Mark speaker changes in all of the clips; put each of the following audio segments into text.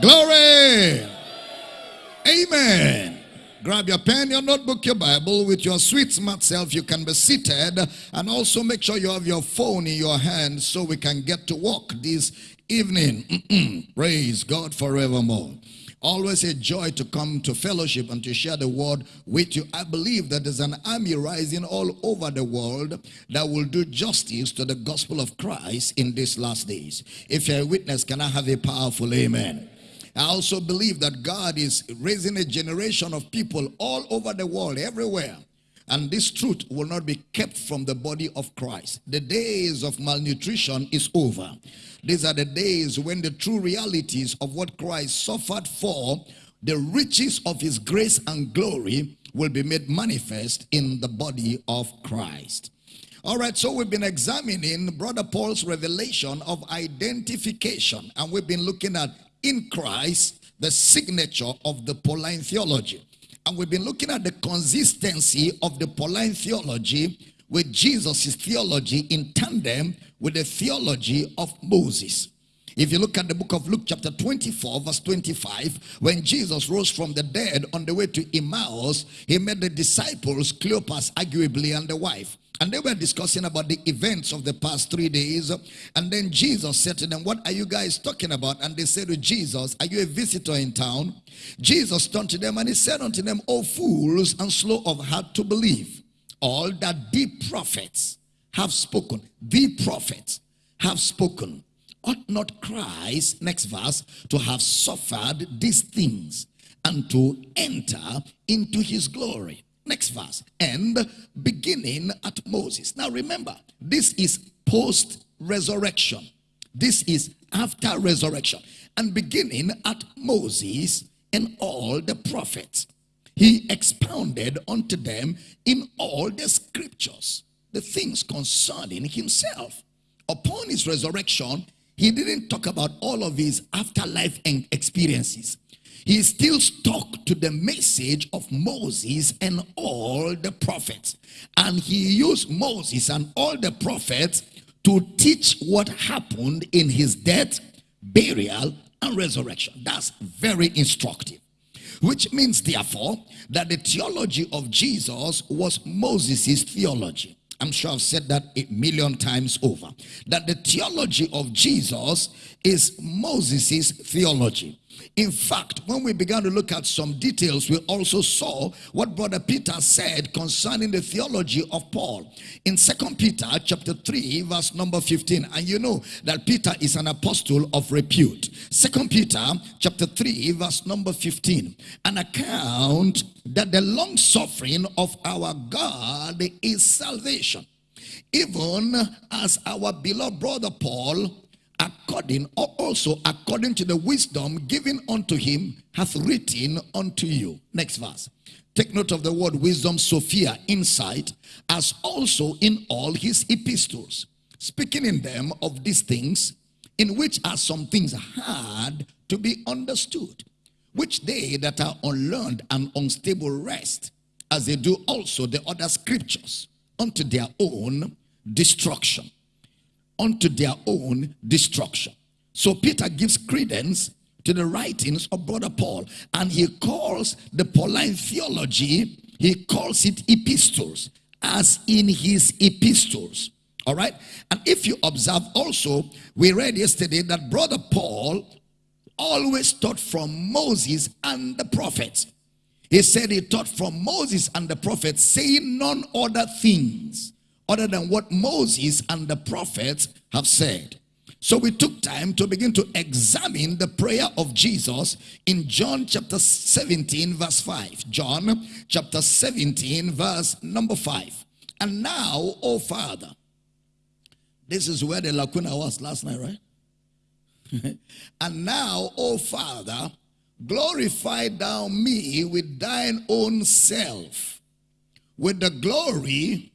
Speaker 1: Glory. Amen. Grab your pen, your notebook, your Bible. With your sweet, smart self, you can be seated. And also make sure you have your phone in your hand so we can get to work this evening. Praise God forevermore. Always a joy to come to fellowship and to share the word with you. I believe that there's an army rising all over the world that will do justice to the gospel of Christ in these last days. If you're a witness, can I have a powerful amen? I also believe that God is raising a generation of people all over the world, everywhere. And this truth will not be kept from the body of Christ. The days of malnutrition is over. These are the days when the true realities of what Christ suffered for, the riches of his grace and glory will be made manifest in the body of Christ. All right, so we've been examining Brother Paul's revelation of identification, and we've been looking at in Christ, the signature of the Pauline theology. And we've been looking at the consistency of the Pauline theology with Jesus' theology in tandem with the theology of Moses. If you look at the book of Luke chapter 24 verse 25, when Jesus rose from the dead on the way to Emmaus, he met the disciples, Cleopas arguably and the wife. And they were discussing about the events of the past three days. And then Jesus said to them, What are you guys talking about? And they said to Jesus, Are you a visitor in town? Jesus turned to them and he said unto them, O fools and slow of heart to believe, all that the prophets have spoken, the prophets have spoken. Ought not Christ, next verse, to have suffered these things and to enter into his glory? Next verse. And beginning at Moses. Now remember, this is post resurrection. This is after resurrection. And beginning at Moses and all the prophets. He expounded unto them in all the scriptures the things concerning himself. Upon his resurrection, he didn't talk about all of his afterlife and experiences he still stuck to the message of Moses and all the prophets. And he used Moses and all the prophets to teach what happened in his death, burial, and resurrection. That's very instructive. Which means, therefore, that the theology of Jesus was Moses' theology. I'm sure I've said that a million times over. That the theology of Jesus is Moses' theology. In fact, when we began to look at some details, we also saw what Brother Peter said concerning the theology of Paul. In Second Peter chapter 3, verse number 15. And you know that Peter is an apostle of repute. Second Peter chapter 3, verse number 15. An account that the long suffering of our God is salvation. Even as our beloved brother Paul according or also according to the wisdom given unto him hath written unto you. Next verse. Take note of the word wisdom sophia insight as also in all his epistles speaking in them of these things in which are some things hard to be understood which they that are unlearned and unstable rest as they do also the other scriptures unto their own destruction unto their own destruction. So Peter gives credence to the writings of brother Paul and he calls the Pauline theology, he calls it epistles as in his epistles. All right. And if you observe also, we read yesterday that brother Paul always taught from Moses and the prophets. He said he taught from Moses and the prophets, saying none other things other than what Moses and the prophets have said. So we took time to begin to examine the prayer of Jesus in John chapter 17 verse 5. John chapter 17 verse number 5. And now, oh Father, this is where the lacuna was last night, right? and now, oh Father, glorify thou me with thine own self, with the glory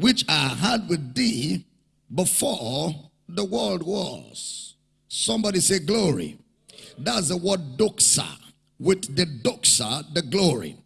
Speaker 1: which I had with thee before the world was. Somebody say glory. That's the word doxa. With the doxa, the glory.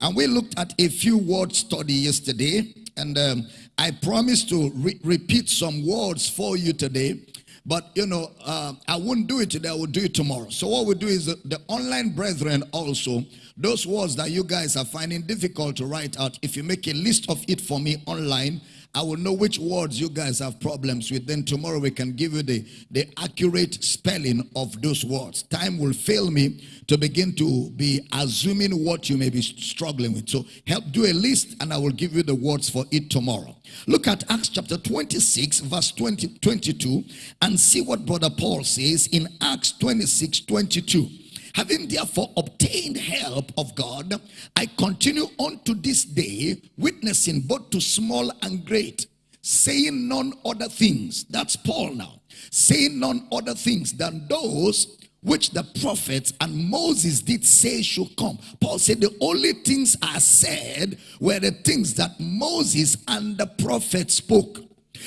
Speaker 1: And we looked at a few word study yesterday. And um, I promised to re repeat some words for you today. But, you know, uh, I wouldn't do it today. I will do it tomorrow. So what we do is the, the online brethren also, those words that you guys are finding difficult to write out, if you make a list of it for me online, I will know which words you guys have problems with. Then tomorrow we can give you the, the accurate spelling of those words. Time will fail me to begin to be assuming what you may be struggling with. So help do a list and I will give you the words for it tomorrow. Look at Acts chapter 26 verse 20, 22 and see what brother Paul says in Acts 26, 22. Having therefore obtained help of God, I continue unto this day, witnessing both to small and great, saying none other things. That's Paul now. Saying none other things than those which the prophets and Moses did say should come. Paul said the only things I said were the things that Moses and the prophets spoke.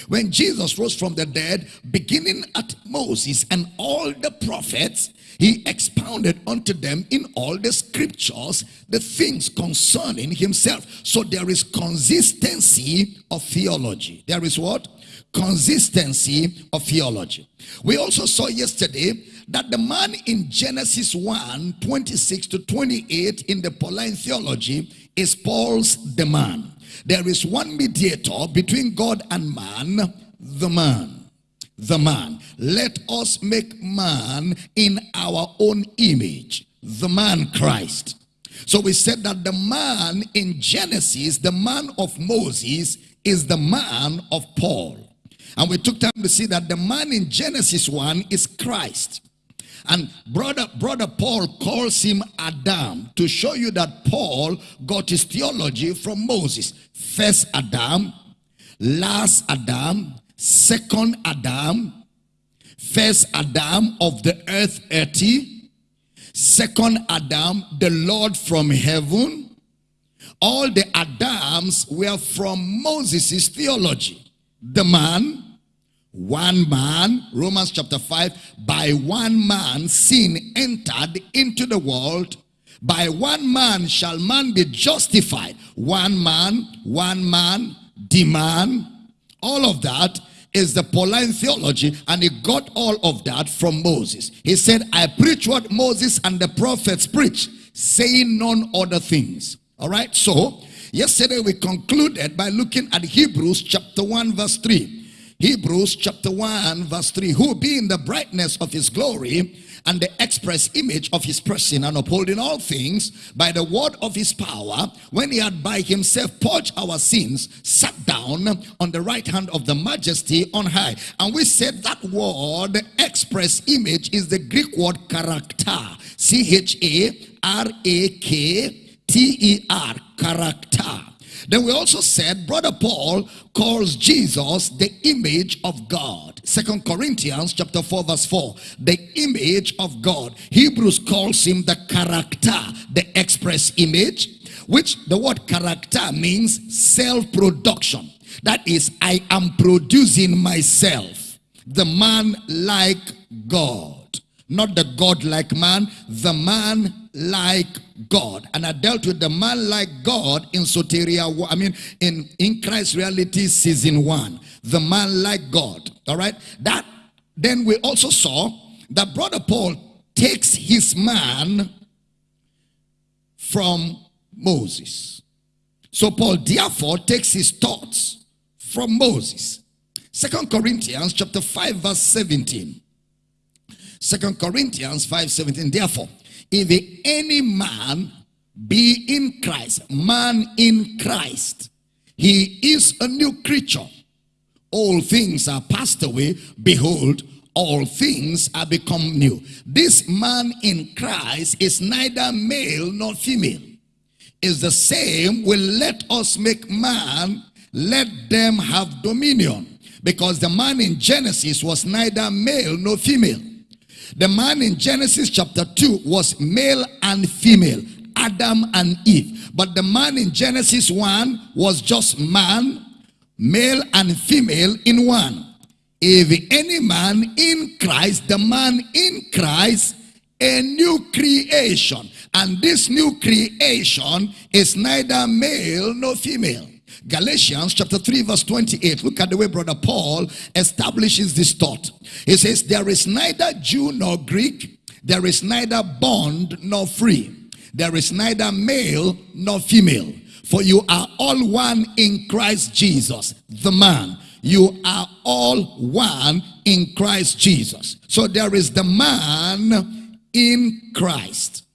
Speaker 1: When Jesus rose from the dead, beginning at Moses and all the prophets, he expounded unto them in all the scriptures the things concerning himself. So there is consistency of theology. There is what? Consistency of theology. We also saw yesterday that the man in Genesis 1 26 to 28 in the Pauline theology is Paul's the man. There is one mediator between God and man, the man the man. Let us make man in our own image, the man Christ. So we said that the man in Genesis, the man of Moses, is the man of Paul. And we took time to see that the man in Genesis 1 is Christ. And brother, brother Paul calls him Adam to show you that Paul got his theology from Moses. First Adam, last Adam, second Adam, first Adam of the earth earthy, second Adam, the Lord from heaven. All the Adams were from Moses' theology. The man, one man, Romans chapter 5, by one man sin entered into the world. By one man shall man be justified. One man, one man, demand, all of that is the Pauline theology and he got all of that from Moses. He said, I preach what Moses and the prophets preach, saying none other things. All right, so yesterday we concluded by looking at Hebrews chapter 1 verse 3. Hebrews chapter 1 verse 3. Who being the brightness of his glory and the express image of his person and upholding all things by the word of his power, when he had by himself purged our sins, sat down on the right hand of the majesty on high. And we said that word, express image, is the Greek word character. C-H-A-R-A-K-T-E-R, character. Then we also said, Brother Paul calls Jesus the image of God. Second Corinthians chapter 4 verse 4. The image of God. Hebrews calls him the character, the express image, which the word character means self-production. That is, I am producing myself. The man like God. Not the God like man, the man like God. And I dealt with the man like God in Soteria, I mean, in, in Christ Reality Season 1. The man like God. All right? That, then we also saw that Brother Paul takes his man from Moses. So Paul therefore takes his thoughts from Moses. Second Corinthians chapter 5 verse 17. Second Corinthians 5 17. Therefore, if any man be in Christ, man in Christ, he is a new creature. All things are passed away. Behold, all things are become new. This man in Christ is neither male nor female. Is the same will let us make man, let them have dominion. Because the man in Genesis was neither male nor female. The man in Genesis chapter 2 was male and female, Adam and Eve. But the man in Genesis 1 was just man, male and female in one. If any man in Christ, the man in Christ, a new creation. And this new creation is neither male nor female. Galatians chapter 3 verse 28. Look at the way brother Paul establishes this thought. He says, there is neither Jew nor Greek. There is neither bond nor free. There is neither male nor female. For you are all one in Christ Jesus, the man. You are all one in Christ Jesus. So there is the man in Christ.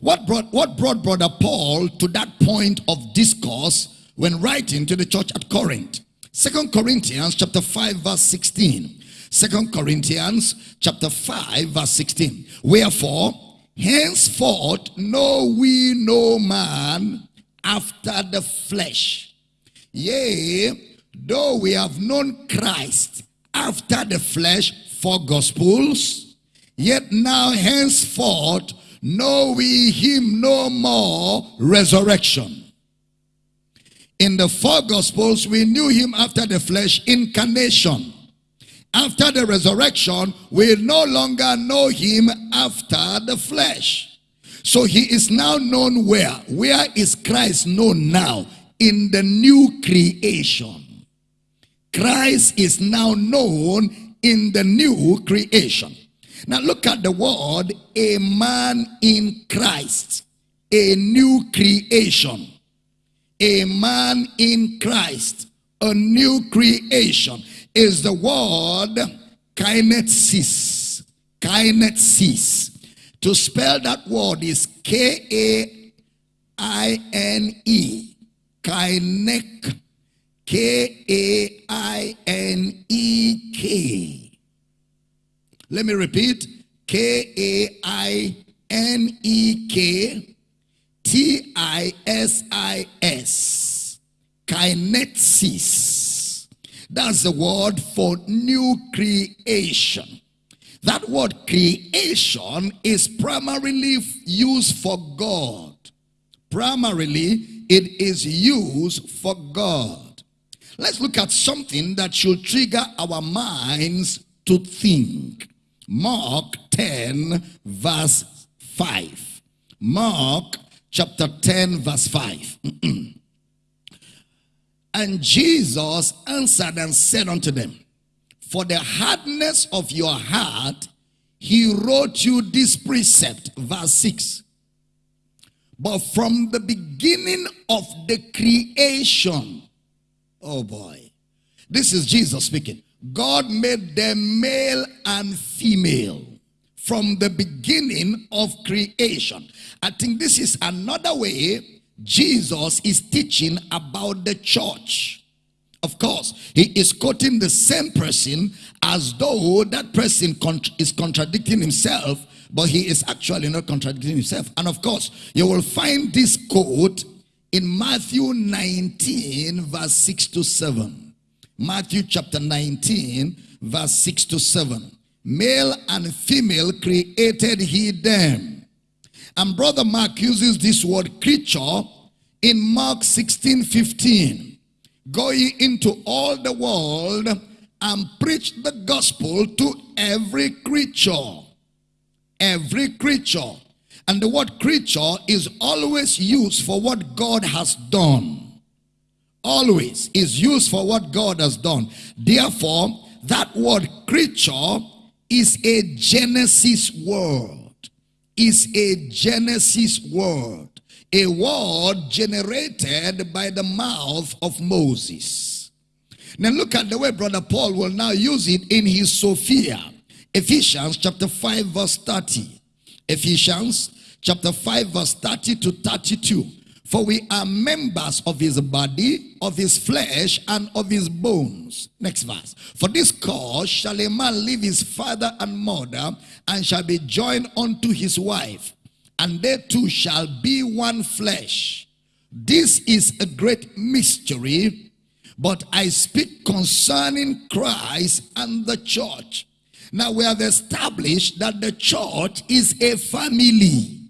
Speaker 1: What brought, what brought Brother Paul to that point of discourse when writing to the church at Corinth? Second Corinthians chapter 5 verse 16. Second Corinthians chapter 5 verse 16. Wherefore, henceforth know we no man after the flesh. Yea, though we have known Christ after the flesh four gospels, yet now henceforth know we him no more resurrection. In the four gospels, we knew him after the flesh incarnation. After the resurrection, we no longer know him after the flesh. So he is now known where? Where is Christ known now? In the new creation. Christ is now known in the new creation. Now look at the word, a man in Christ, a new creation. A man in Christ, a new creation, is the word kinesis. Kinesis. To spell that word is K-A-I-N-E. Kinek. K-A-I-N-E-K. Let me repeat. K-A-I-N-E-K T-I-S-I-S. Kinesis. That's the word for new creation. That word creation is primarily used for God. Primarily, it is used for God. Let's look at something that should trigger our minds to think. Mark 10 verse 5. Mark chapter 10 verse 5. and Jesus answered and said unto them, For the hardness of your heart, he wrote you this precept. Verse 6. But from the beginning of the creation, oh boy, this is Jesus speaking. God made them male and female from the beginning of creation. I think this is another way Jesus is teaching about the church. Of course, he is quoting the same person as though that person is contradicting himself, but he is actually not contradicting himself. And of course, you will find this quote in Matthew 19, verse 6 to 7. Matthew chapter 19, verse 6 to 7. Male and female created he them. And brother Mark uses this word creature in Mark 16, 15. Go ye into all the world and preach the gospel to every creature. Every creature. And the word creature is always used for what God has done always is used for what God has done. Therefore, that word creature is a Genesis word. Is a Genesis word. A word generated by the mouth of Moses. Now look at the way Brother Paul will now use it in his Sophia. Ephesians chapter 5 verse 30. Ephesians chapter 5 verse 30 to 32. For we are members of his body, of his flesh, and of his bones. Next verse. For this cause shall a man leave his father and mother, and shall be joined unto his wife, and they two shall be one flesh. This is a great mystery, but I speak concerning Christ and the church. Now we have established that the church is a family.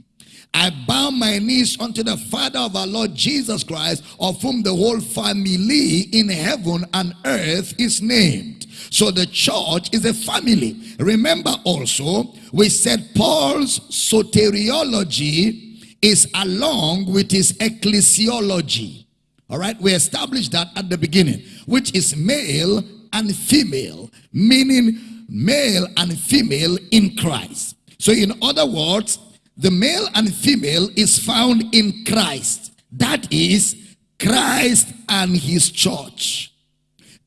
Speaker 1: I bow my knees unto the Father of our Lord Jesus Christ, of whom the whole family in heaven and earth is named. So the church is a family. Remember also, we said Paul's soteriology is along with his ecclesiology. All right, we established that at the beginning, which is male and female, meaning male and female in Christ. So, in other words, the male and female is found in Christ. That is Christ and his church.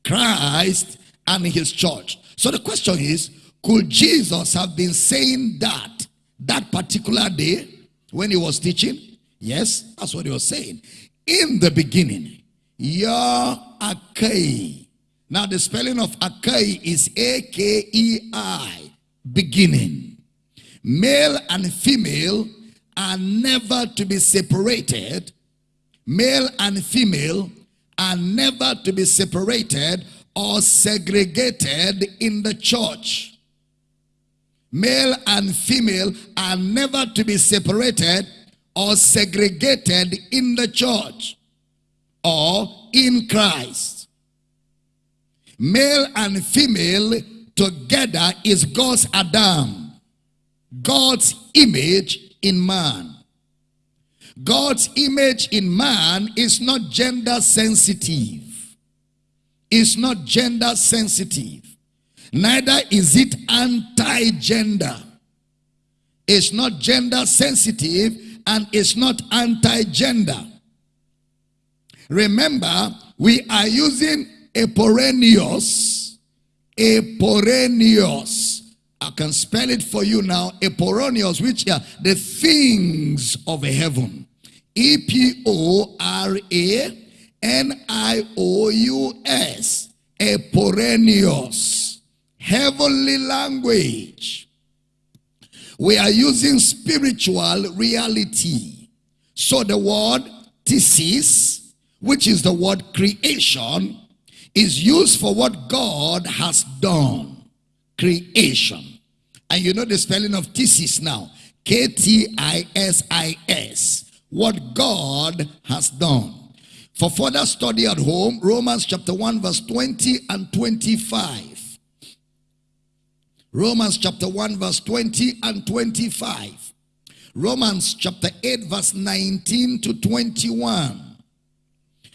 Speaker 1: Christ and his church. So the question is, could Jesus have been saying that that particular day when he was teaching? Yes, that's what he was saying. In the beginning, Yah Akai. Now the spelling of Akai is A-K-E-I, beginning. Male and female are never to be separated. Male and female are never to be separated or segregated in the church. Male and female are never to be separated or segregated in the church or in Christ. Male and female together is God's Adam, God's image in man. God's image in man is not gender sensitive. It's not gender sensitive. Neither is it anti-gender. It's not gender sensitive and it's not anti-gender. Remember, we are using eporenios. Eporenios. I can spell it for you now. Eporenios, which are the things of heaven. E-P-O-R-A-N-I-O-U-S. Eporenios. Heavenly language. We are using spiritual reality. So the word ktisis, which is the word creation, is used for what God has done. Creation. And you know the spelling of ktisis now. K-T-I-S-I-S. What God has done. For further study at home, Romans chapter 1 verse 20 and 25. Romans chapter 1 verse 20 and 25. Romans chapter 8 verse 19 to 21.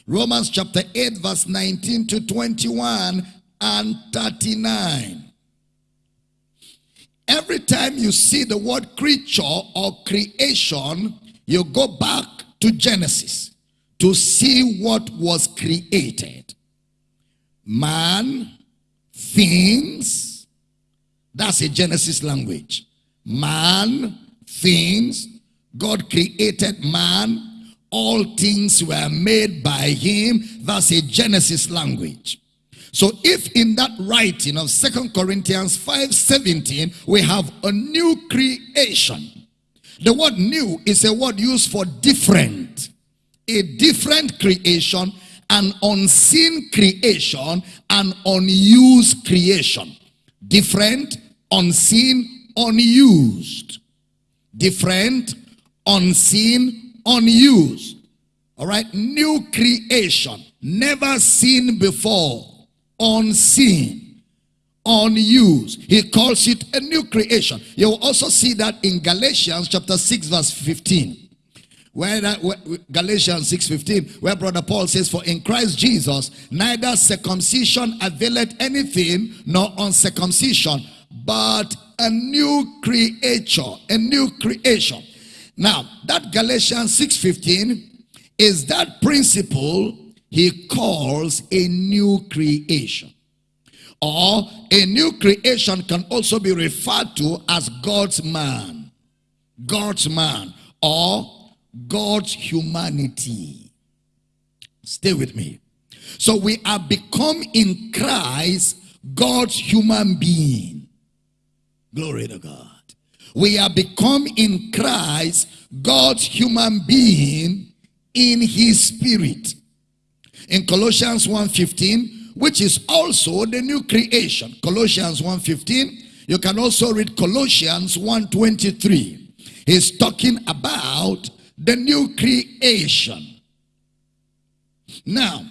Speaker 1: Romans chapter 8 verse 19 to 21 and 39. Every time you see the word creature or creation, you go back to Genesis to see what was created. Man, things, that's a Genesis language. Man, things, God created man, all things were made by him. That's a Genesis language. So if in that writing of Second Corinthians 5:17 we have a new creation. The word new is a word used for different. A different creation, an unseen creation, an unused creation. Different, unseen, unused. Different, unseen, unused. All right, new creation, never seen before unseen, unused. He calls it a new creation. You will also see that in Galatians chapter 6 verse 15. Where, that, where Galatians 6.15, where Brother Paul says, For in Christ Jesus, neither circumcision availeth anything, nor uncircumcision, but a new creature, a new creation. Now, that Galatians 6.15 is that principle he calls a new creation. Or a new creation can also be referred to as God's man. God's man or God's humanity. Stay with me. So we are become in Christ God's human being. Glory to God. We are become in Christ God's human being in his spirit in Colossians 1.15, which is also the new creation. Colossians 1.15, you can also read Colossians 1.23. He's talking about the new creation. Now,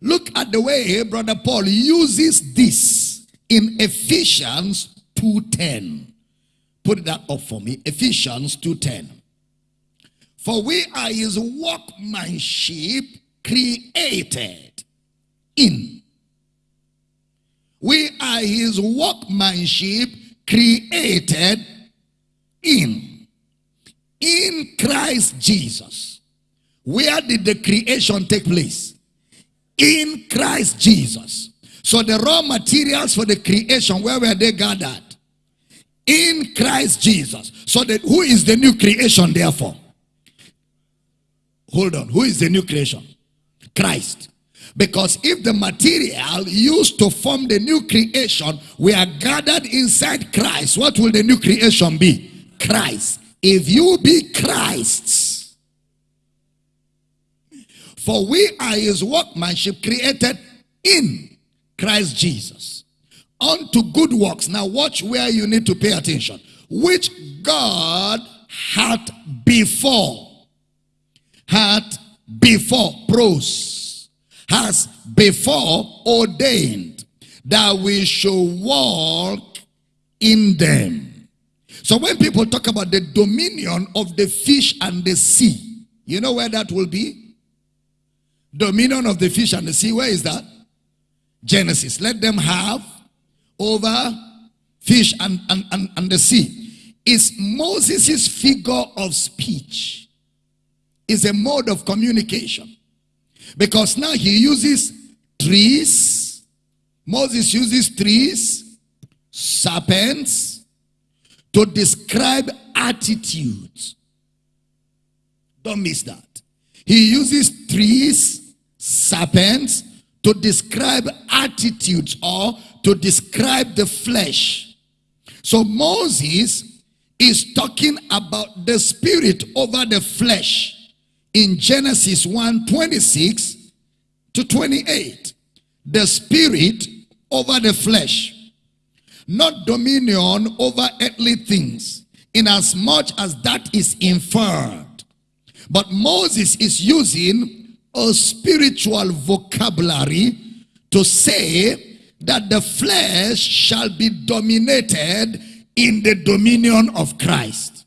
Speaker 1: look at the way Brother Paul uses this in Ephesians 2.10. Put that up for me. Ephesians 2.10. For we are his workmanship created in. We are his workmanship created in. In Christ Jesus. Where did the creation take place? In Christ Jesus. So the raw materials for the creation, where were they gathered? In Christ Jesus. So that who is the new creation therefore? Hold on. Who is the new creation? Christ. Because if the material used to form the new creation we are gathered inside Christ, what will the new creation be? Christ. If you be Christ's. For we are his workmanship created in Christ Jesus. Unto good works. Now watch where you need to pay attention. Which God had before had before, pros, has before ordained that we should walk in them. So when people talk about the dominion of the fish and the sea, you know where that will be? Dominion of the fish and the sea, where is that? Genesis. Let them have over fish and, and, and, and the sea. Is Moses' figure of speech is a mode of communication. Because now he uses trees. Moses uses trees, serpents, to describe attitudes. Don't miss that. He uses trees, serpents, to describe attitudes or to describe the flesh. So Moses is talking about the spirit over the flesh in Genesis 1 26 to 28. The spirit over the flesh, not dominion over earthly things, inasmuch as much as that is inferred. But Moses is using a spiritual vocabulary to say that the flesh shall be dominated in the dominion of Christ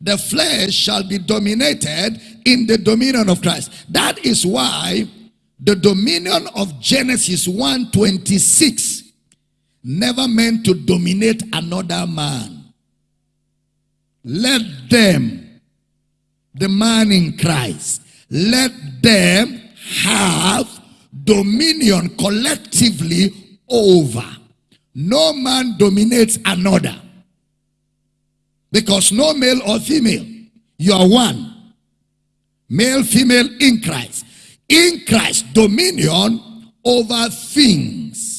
Speaker 1: the flesh shall be dominated in the dominion of Christ. That is why the dominion of Genesis 1:26 never meant to dominate another man. Let them, the man in Christ, let them have dominion collectively over. No man dominates another. Because no male or female, you are one. Male, female in Christ. In Christ, dominion over things.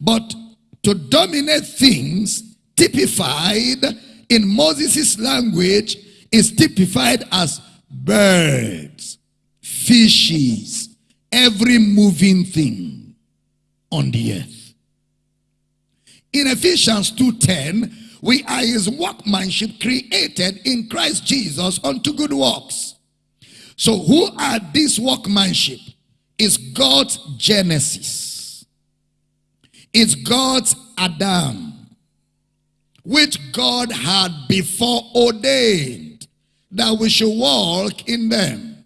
Speaker 1: But to dominate things, typified in Moses' language, is typified as birds, fishes, every moving thing on the earth. In Ephesians 2.10, we are his workmanship created in Christ Jesus unto good works. So who are this workmanship? Is God's Genesis. It's God's Adam. Which God had before ordained that we should walk in them.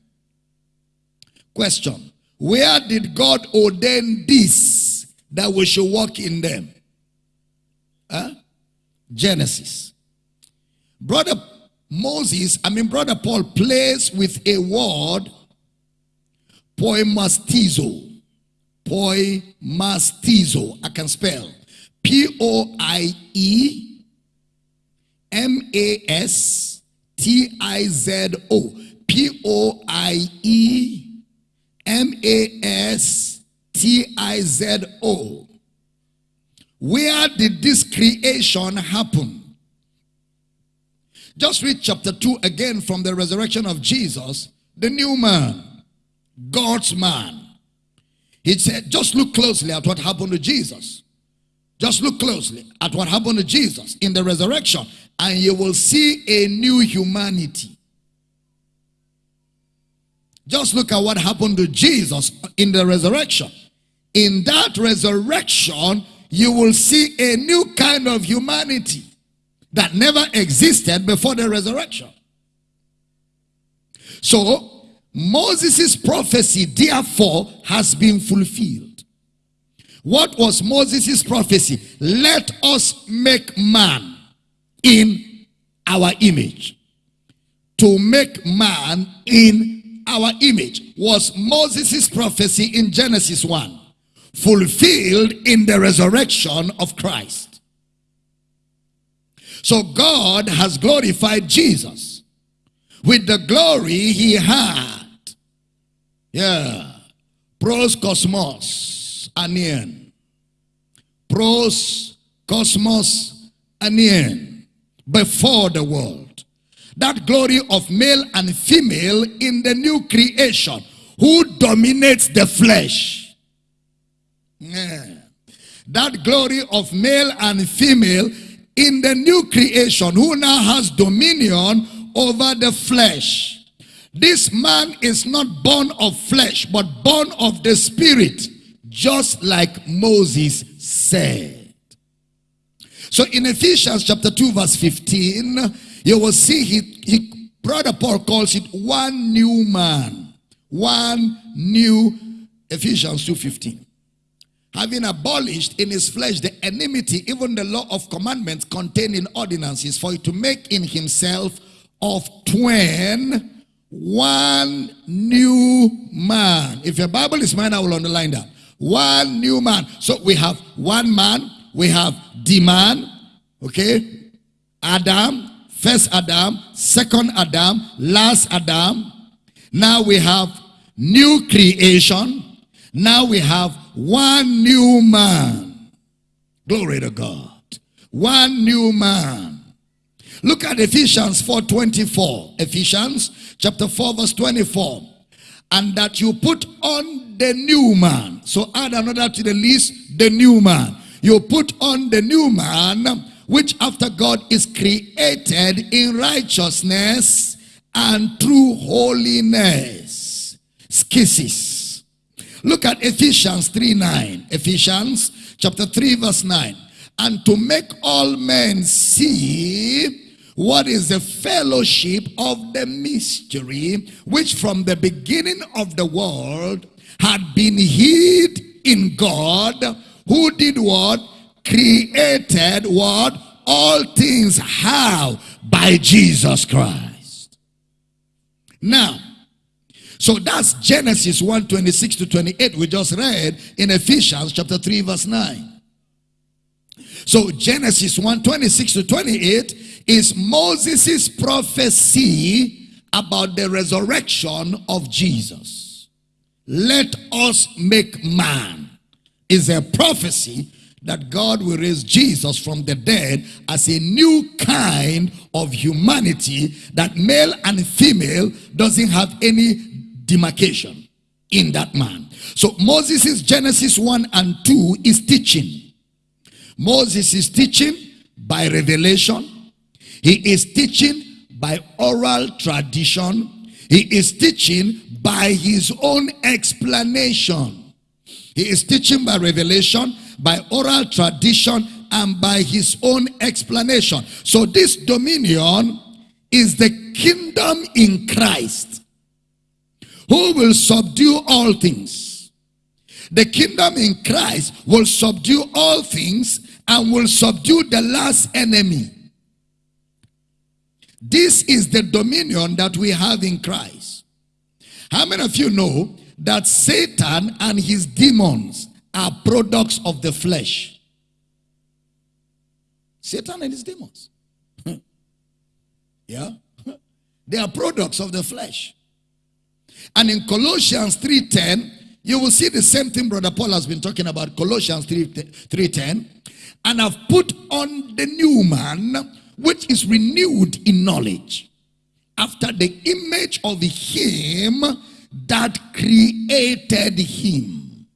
Speaker 1: Question. Where did God ordain this that we should walk in them? Huh? Genesis. Brother Moses, I mean, Brother Paul plays with a word, poimastizo. Poimastizo. I can spell. P O I E M A S T I Z O. P O I E M A S T I Z O. Where did this creation happen? Just read chapter 2 again from the resurrection of Jesus, the new man, God's man. He said, just look closely at what happened to Jesus. Just look closely at what happened to Jesus in the resurrection, and you will see a new humanity. Just look at what happened to Jesus in the resurrection. In that resurrection, you will see a new kind of humanity. that never existed before the resurrection. So, Moses' prophecy, therefore, has been fulfilled. What was Moses' prophecy? Let us make man in our image. To make man in our image was Moses' prophecy in Genesis 1, fulfilled in the resurrection of Christ. So God has glorified Jesus with the glory he had. Yeah. Pros cosmos anien. Pros cosmos anien. Before the world. That glory of male and female in the new creation. Who dominates the flesh? Yeah. That glory of male and female in the new creation who now has dominion over the flesh. This man is not born of flesh, but born of the spirit, just like Moses said. So in Ephesians chapter 2 verse 15, you will see he, he brother Paul calls it one new man. One new Ephesians 2.15 having abolished in his flesh the enmity, even the law of commandments contained in ordinances, for it to make in himself of twain one new man. If your Bible is mine, I will underline that. One new man. So we have one man, we have the man, okay? Adam, first Adam, second Adam, last Adam. Now we have new creation. Now we have one new man. Glory to God. One new man. Look at Ephesians 4.24. Ephesians chapter 4 verse 24. And that you put on the new man. So add another to the list, the new man. You put on the new man, which after God is created in righteousness and true holiness. Schisis Look at Ephesians 3 9. Ephesians chapter 3 verse 9. And to make all men see what is the fellowship of the mystery which from the beginning of the world had been hid in God who did what? Created what? All things how? By Jesus Christ. Now, so that's Genesis 1 26 to 28 we just read in Ephesians chapter 3 verse 9. So Genesis 1 26 to 28 is Moses' prophecy about the resurrection of Jesus. Let us make man is a prophecy that God will raise Jesus from the dead as a new kind of humanity that male and female doesn't have any demarcation in that man. So Moses' Genesis 1 and 2 is teaching. Moses is teaching by revelation. He is teaching by oral tradition. He is teaching by his own explanation. He is teaching by revelation, by oral tradition, and by his own explanation. So this dominion is the kingdom in Christ who will subdue all things. The kingdom in Christ will subdue all things and will subdue the last enemy. This is the dominion that we have in Christ. How many of you know that Satan and his demons are products of the flesh? Satan and his demons. yeah? They are products of the flesh. And in Colossians 3.10, you will see the same thing Brother Paul has been talking about, Colossians 3.10. And I've put on the new man, which is renewed in knowledge, after the image of him that created him.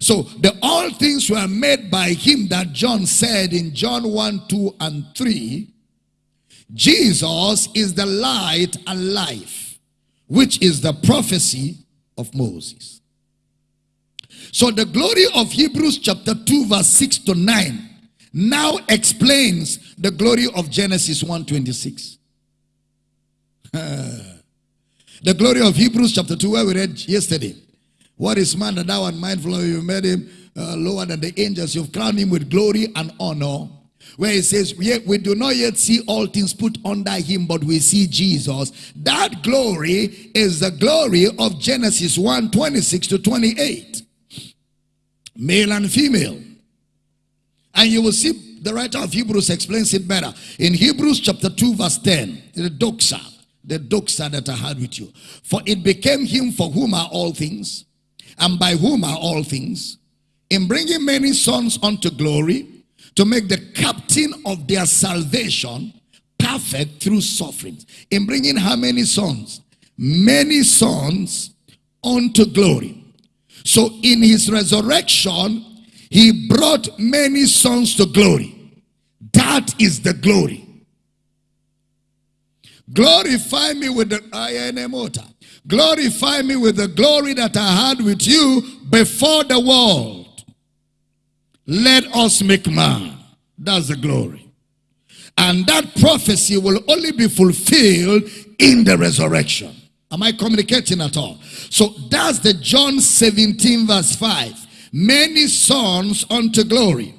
Speaker 1: So the all things were made by him that John said in John 1, 2, and 3. Jesus is the light and life which is the prophecy of Moses. So the glory of Hebrews chapter 2 verse 6 to 9 now explains the glory of Genesis 1:26. the glory of Hebrews chapter 2 where we read yesterday. What is man that thou art mindful of? You made him uh, lower than the angels. You've crowned him with glory and honor. Where he says, yet we do not yet see all things put under him, but we see Jesus. That glory is the glory of Genesis 1 26 to 28. Male and female. And you will see the writer of Hebrews explains it better. In Hebrews chapter 2, verse 10, the doxa, the doxa that I had with you. For it became him for whom are all things, and by whom are all things, in bringing many sons unto glory, to make the captain of their salvation perfect through sufferings. In bringing how many sons? Many sons unto glory. So in his resurrection, he brought many sons to glory. That is the glory. Glorify me with the I Glorify me with the glory that I had with you before the world. Let us make man. That's the glory. And that prophecy will only be fulfilled in the resurrection. Am I communicating at all? So that's the John 17 verse 5 many sons unto glory.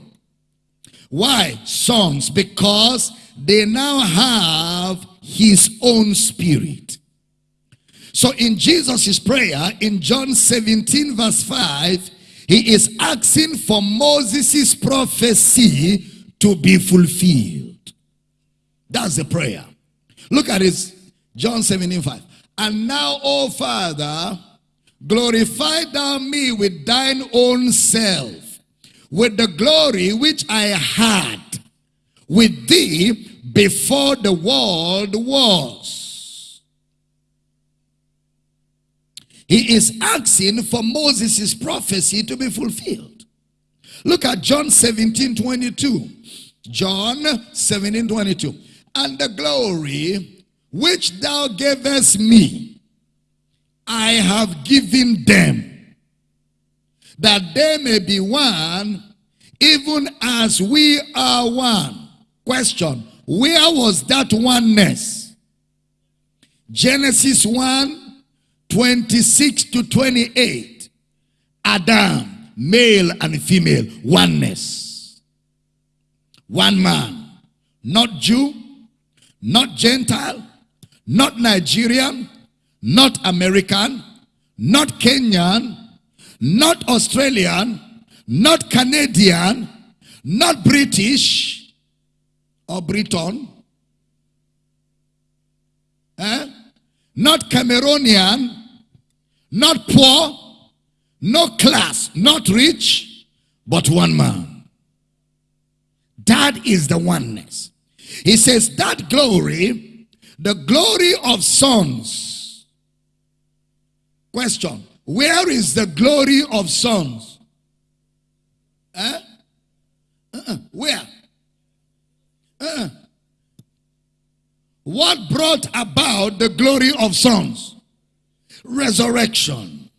Speaker 1: Why sons? Because they now have his own spirit. So in Jesus' prayer, in John 17 verse 5, he is asking for Moses' prophecy to be fulfilled. That's the prayer. Look at this, John 17 5. And now, O Father, Glorify thou me with thine own self, with the glory which I had with thee before the world was. He is asking for Moses' prophecy to be fulfilled. Look at John 17 22. John 17 22. And the glory which thou gavest me I have given them, that they may be one, even as we are one. Question, where was that oneness? Genesis 1, 26 to 28. Adam, male and female, oneness. One man, not Jew, not Gentile, not Nigerian, not American, not Kenyan, not Australian, not Canadian, not British or Briton, eh? not Cameroonian, not poor, no class, not rich, but one man. That is the oneness. He says that glory, the glory of sons, Question. Where is the glory of sons? Eh? Uh -uh. Where? Uh what brought about the glory of sons? Resurrection.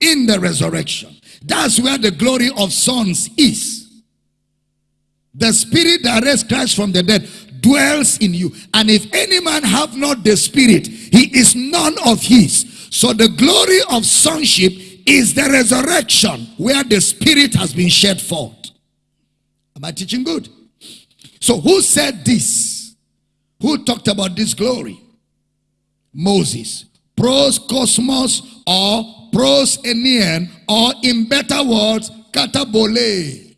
Speaker 1: In the resurrection. That's where the glory of sons is. The spirit that raised Christ from the dead dwells in you. And if any man have not the spirit, he is none of his. So the glory of sonship is the resurrection where the spirit has been shed forth. Am I teaching good? So who said this? Who talked about this glory? Moses. Pros cosmos or pros enian or in better words, katabole.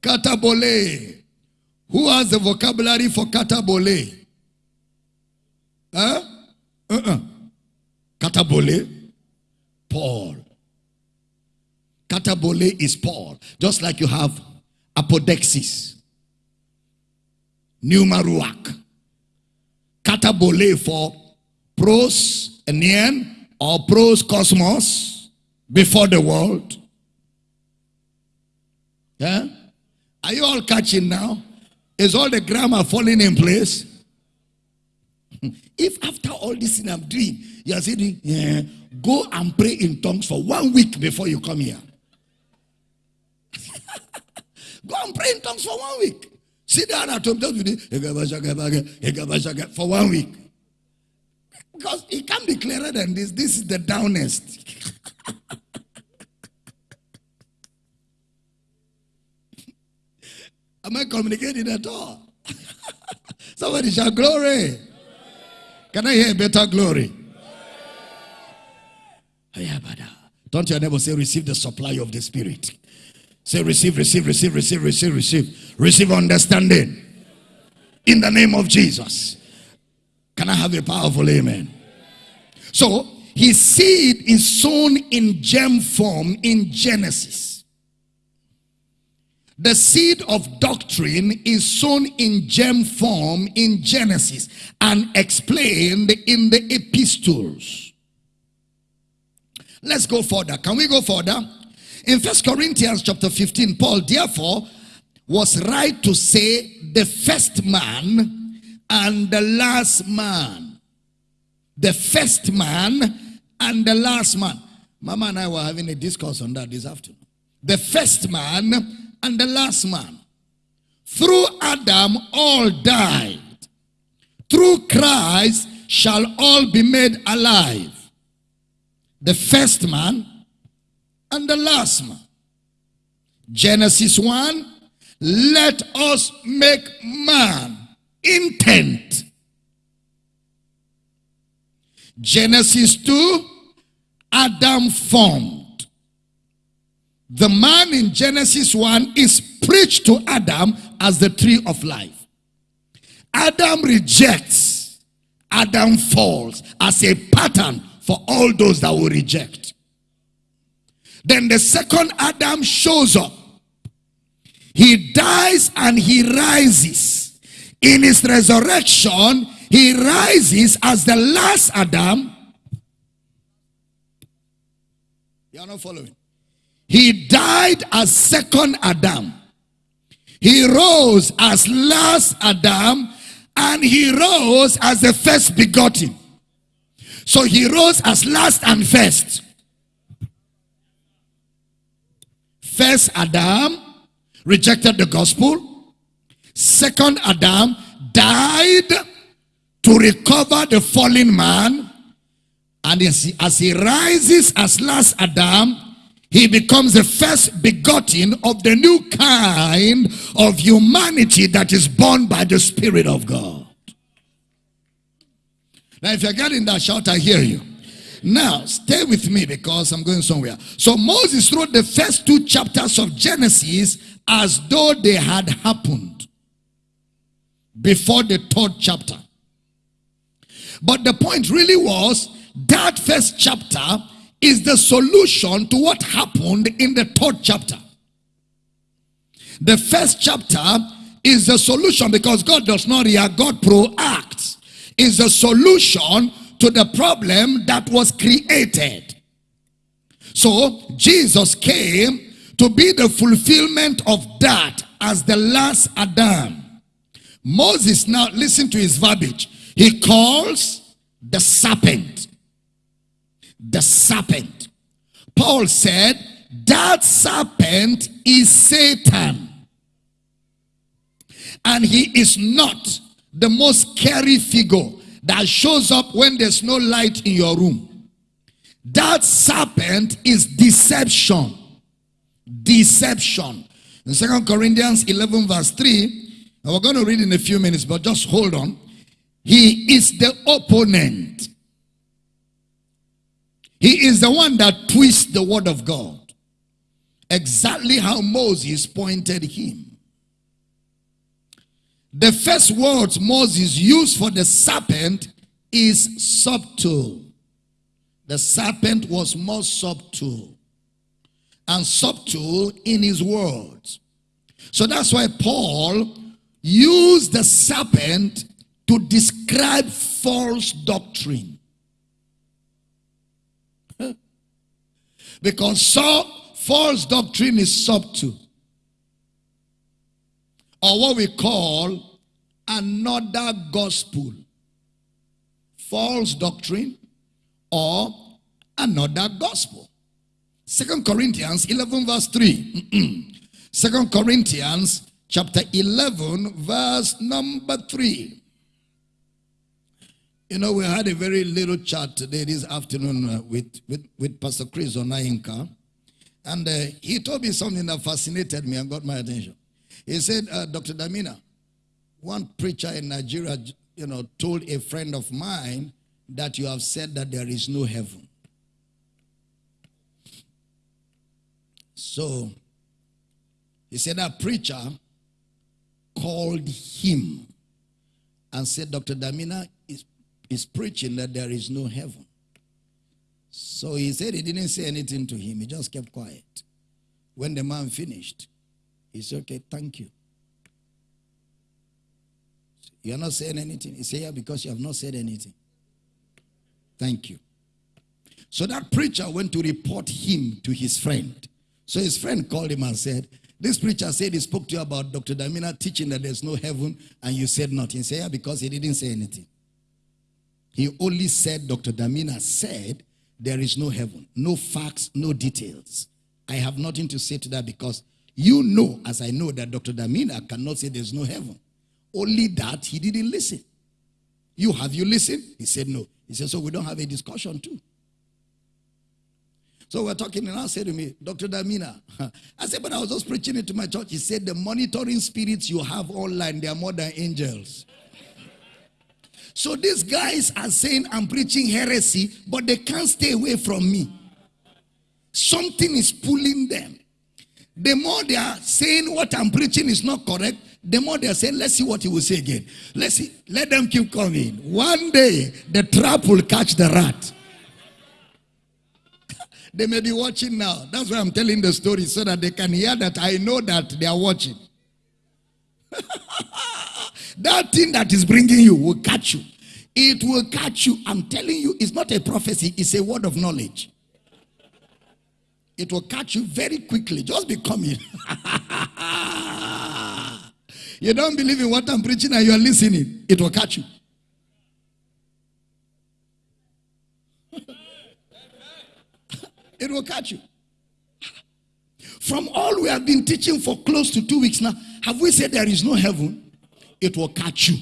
Speaker 1: Katabole. Who has the vocabulary for katabole? Huh? Uh-uh. Katabole, Paul. Katabole is Paul. Just like you have apodexis, numaruak. Katabole for pros neon or pros cosmos before the world. Yeah? Are you all catching now? Is all the grammar falling in place? If after all this thing I'm doing, you are saying, yeah, go and pray in tongues for one week before you come here. Go and pray in tongues for one week. Sit down at home, just for one week. Because it can't be clearer than this. This is the downest. Am I communicating at all? Somebody shout glory. Can I hear better glory? Oh, uh, Don't your neighbor say, receive the supply of the Spirit. Say, receive, receive, receive, receive, receive, receive. Receive understanding. In the name of Jesus. Can I have a powerful amen? So, his seed is sown in gem form in Genesis. The seed of doctrine is sown in germ form in Genesis and explained in the epistles. Let's go further. Can we go further? In First Corinthians chapter 15, Paul therefore was right to say the first man and the last man. The first man and the last man. Mama and I were having a discourse on that this afternoon. The first man and the last man. Through Adam all died. Through Christ shall all be made alive the first man and the last man. Genesis 1, let us make man intent. Genesis 2, Adam formed. The man in Genesis 1 is preached to Adam as the tree of life. Adam rejects. Adam falls as a pattern for all those that will reject. Then the second Adam shows up. He dies and he rises. In his resurrection, he rises as the last Adam. You are not following. He died as second Adam. He rose as last Adam and he rose as the first begotten. So he rose as last and first. First Adam rejected the gospel. Second Adam died to recover the fallen man. And as he, as he rises as last Adam, he becomes the first begotten of the new kind of humanity that is born by the Spirit of God. Now, if you're getting that shout, I hear you. Now, stay with me because I'm going somewhere. So Moses wrote the first two chapters of Genesis as though they had happened before the third chapter. But the point really was that first chapter is the solution to what happened in the third chapter. The first chapter is the solution because God does not react, God proacts is the solution to the problem that was created. So Jesus came to be the fulfillment of that as the last Adam. Moses now listen to his verbiage. He calls the serpent. The serpent. Paul said that serpent is Satan. And he is not the most scary figure that shows up when there's no light in your room. That serpent is deception. Deception. In Second Corinthians 11 verse 3, and we're going to read in a few minutes, but just hold on. He is the opponent. He is the one that twists the word of God. Exactly how Moses pointed him. The first words Moses used for the serpent is subtle. The serpent was more subtle and subtle in his words. So that's why Paul used the serpent to describe false doctrine. Because so false doctrine is subtle or what we call another gospel. False doctrine or another gospel. Second Corinthians 11 verse 3. Second Corinthians chapter 11 verse number 3. You know, we had a very little chat today this afternoon uh, with, with, with Pastor Chris Onayinka. And uh, he told me something that fascinated me and got my attention. He said, uh, Dr. Damina, one preacher in Nigeria, you know, told a friend of mine that you have said that there is no heaven. So, he said that preacher called him and said, Dr. Damina, is preaching that there is no heaven. So he said he didn't say anything to him. He just kept quiet. When the man finished, he said, okay, thank you. You're not saying anything. He said, yeah, because you have not said anything. Thank you. So that preacher went to report him to his friend. So his friend called him and said, this preacher said he spoke to you about Dr. Damina teaching that there's no heaven and you said nothing. He said, yeah, because he didn't say anything. He only said, Dr. Damina said, there is no heaven, no facts, no details. I have nothing to say to that because you know, as I know, that Dr. Damina cannot say there's no heaven. Only that he didn't listen. You have you listened? He said no. He said, so we don't have a discussion too. So we're talking and I said to me, Dr. Damina, I said, but I was just preaching it to my church. He said, the monitoring spirits you have online, they are more than angels. So these guys are saying I'm preaching heresy, but they can't stay away from me. Something is pulling them. The more they are saying what I'm preaching is not correct, the more they are saying, let's see what he will say again. Let's see. Let them keep coming. One day, the trap will catch the rat. they may be watching now. That's why I'm telling the story so that they can hear that I know that they are watching. That thing that is bringing you will catch you. It will catch you. I'm telling you, it's not a prophecy, it's a word of knowledge. It will catch you very quickly. Just be coming. you don't believe in what I'm preaching and you're listening, it will catch you. it will catch you. From all we have been teaching for close to two weeks now, have we said there is no heaven? It will catch you.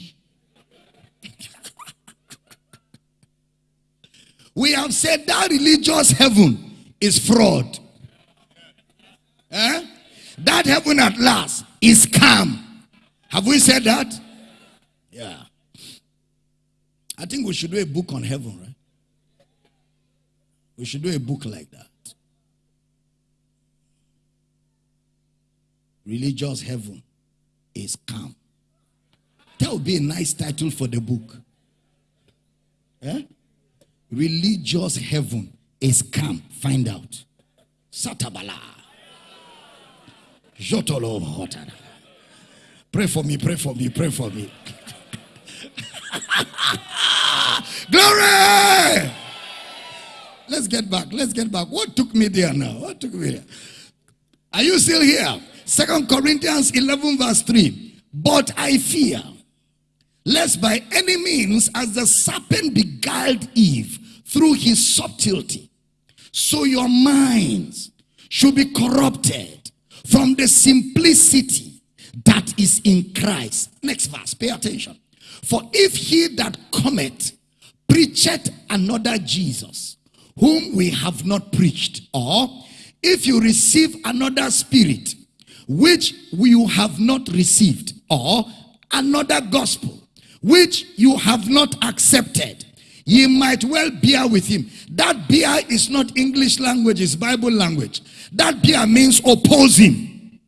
Speaker 1: we have said that religious heaven is fraud. Eh? That heaven at last is calm. Have we said that? Yeah. I think we should do a book on heaven, right? We should do a book like that. Religious heaven is calm. That would be a nice title for the book. Eh? Religious heaven is come. Find out. Satabala. Jotolo Pray for me, pray for me, pray for me. Glory! Let's get back. Let's get back. What took me there now? What took me there? Are you still here? Second Corinthians 11 verse 3. But I fear lest by any means as the serpent beguiled Eve through his subtlety, so your minds should be corrupted from the simplicity that is in Christ. Next verse, pay attention. For if he that cometh preacheth another Jesus, whom we have not preached, or if you receive another spirit, which you have not received, or another gospel, which you have not accepted, ye might well bear with him. That bear is not English language, it's Bible language. That bear means oppose him.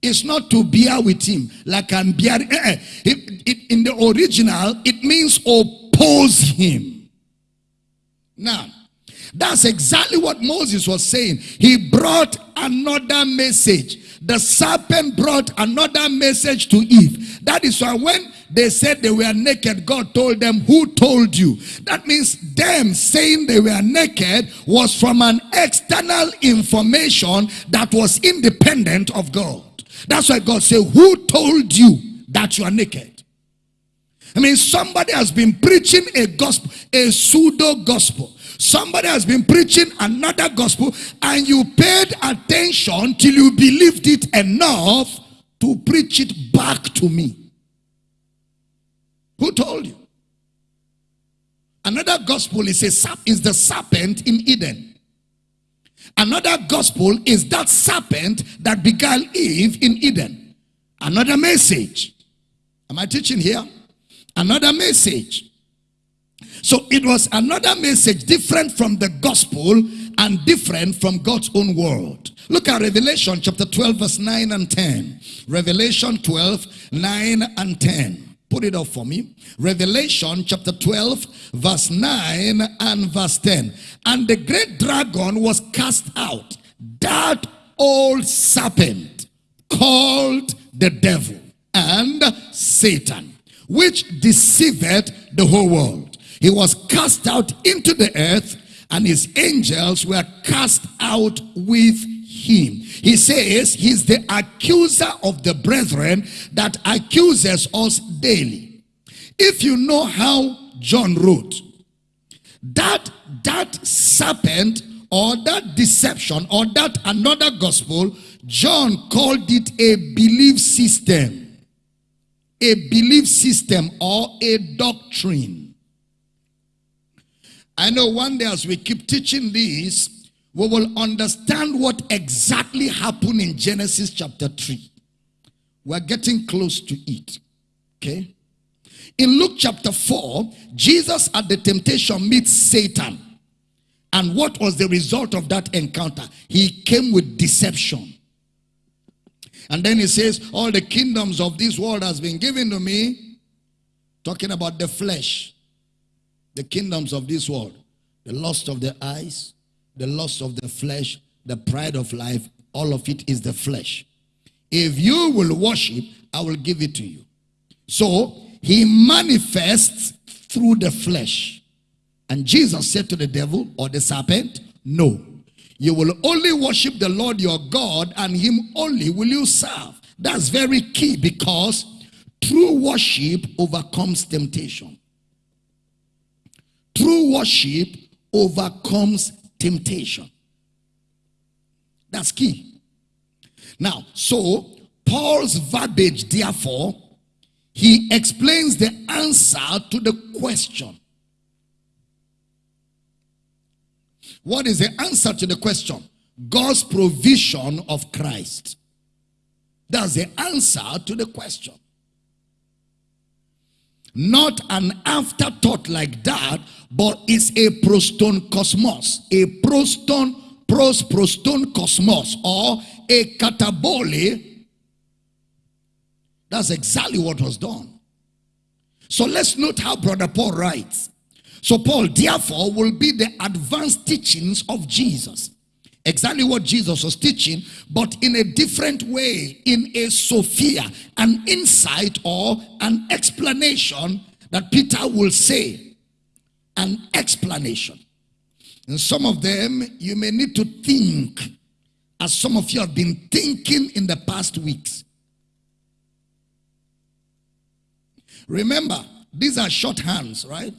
Speaker 1: It's not to bear with him like I'm. Eh, eh. It, it, in the original, it means oppose him. Now, that's exactly what Moses was saying. He brought another message. The serpent brought another message to Eve. That is why when they said they were naked. God told them, who told you? That means them saying they were naked was from an external information that was independent of God. That's why God said, who told you that you are naked? I mean, somebody has been preaching a gospel, a pseudo gospel. Somebody has been preaching another gospel and you paid attention till you believed it enough to preach it back to me. Who told you? Another gospel is, a, is the serpent in Eden. Another gospel is that serpent that beguiled Eve in Eden. Another message. Am I teaching here? Another message. So it was another message different from the gospel and different from God's own word. Look at Revelation chapter 12 verse 9 and 10. Revelation 12, 9 and 10. Put it up for me. Revelation chapter 12 verse 9 and verse 10. And the great dragon was cast out. That old serpent called the devil and Satan, which deceived the whole world. He was cast out into the earth and his angels were cast out with him. He says he's the accuser of the brethren that accuses us daily. If you know how John wrote, that, that serpent or that deception or that another gospel, John called it a belief system. A belief system or a doctrine. I know one day as we keep teaching this, we will understand what exactly happened in Genesis chapter 3. We're getting close to it. Okay? In Luke chapter 4, Jesus at the temptation meets Satan. And what was the result of that encounter? He came with deception. And then he says, all the kingdoms of this world has been given to me. Talking about the flesh. The kingdoms of this world. The lust of the eyes, the lust of the flesh, the pride of life, all of it is the flesh. If you will worship, I will give it to you. So he manifests through the flesh. And Jesus said to the devil or the serpent, No, you will only worship the Lord your God, and him only will you serve. That's very key because true worship overcomes temptation. True worship overcomes temptation. That's key. Now, so Paul's verbiage, therefore, he explains the answer to the question. What is the answer to the question? God's provision of Christ. That's the answer to the question. Not an afterthought like that, but it's a proston cosmos, a proston, pros proston cosmos, or a katabole. That's exactly what was done. So let's note how Brother Paul writes. So Paul, therefore, will be the advanced teachings of Jesus. Exactly what Jesus was teaching, but in a different way, in a Sophia, an insight or an explanation that Peter will say. An explanation. And some of them, you may need to think, as some of you have been thinking in the past weeks. Remember, these are shorthands, right?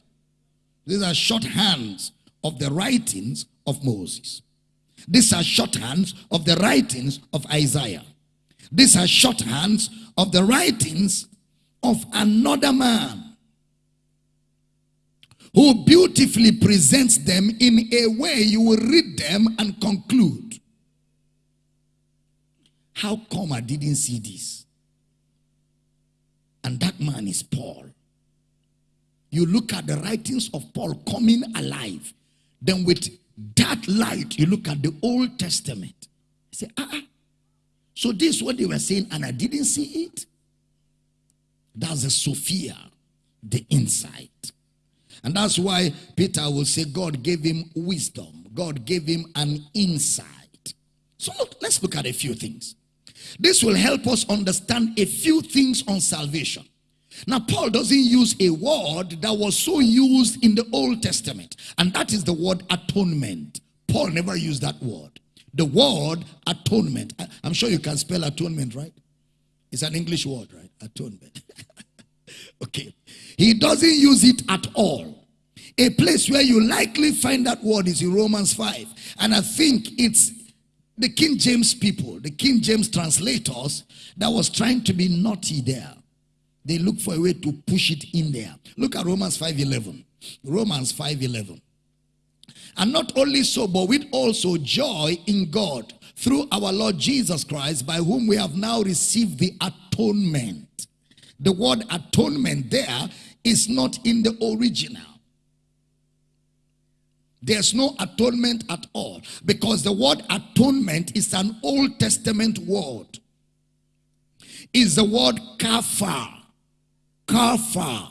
Speaker 1: These are shorthands of the writings of Moses. These are shorthands of the writings of Isaiah. These are shorthands of the writings of another man who beautifully presents them in a way you will read them and conclude. How come I didn't see this? And that man is Paul. You look at the writings of Paul coming alive, then with that light, you look at the Old Testament. Say, ah, ah. So this is what they were saying, and I didn't see it. That's the Sophia, the insight. And that's why Peter will say God gave him wisdom. God gave him an insight. So look, let's look at a few things. This will help us understand a few things on salvation. Now, Paul doesn't use a word that was so used in the Old Testament, and that is the word atonement. Paul never used that word. The word atonement. I'm sure you can spell atonement, right? It's an English word, right? Atonement. okay. He doesn't use it at all. A place where you likely find that word is in Romans 5. And I think it's the King James people, the King James translators, that was trying to be naughty there. They look for a way to push it in there. Look at Romans 5.11. Romans 5.11. And not only so, but with also joy in God through our Lord Jesus Christ, by whom we have now received the atonement. The word atonement there is not in the original. There's no atonement at all because the word atonement is an Old Testament word. Is the word kafar, kafar,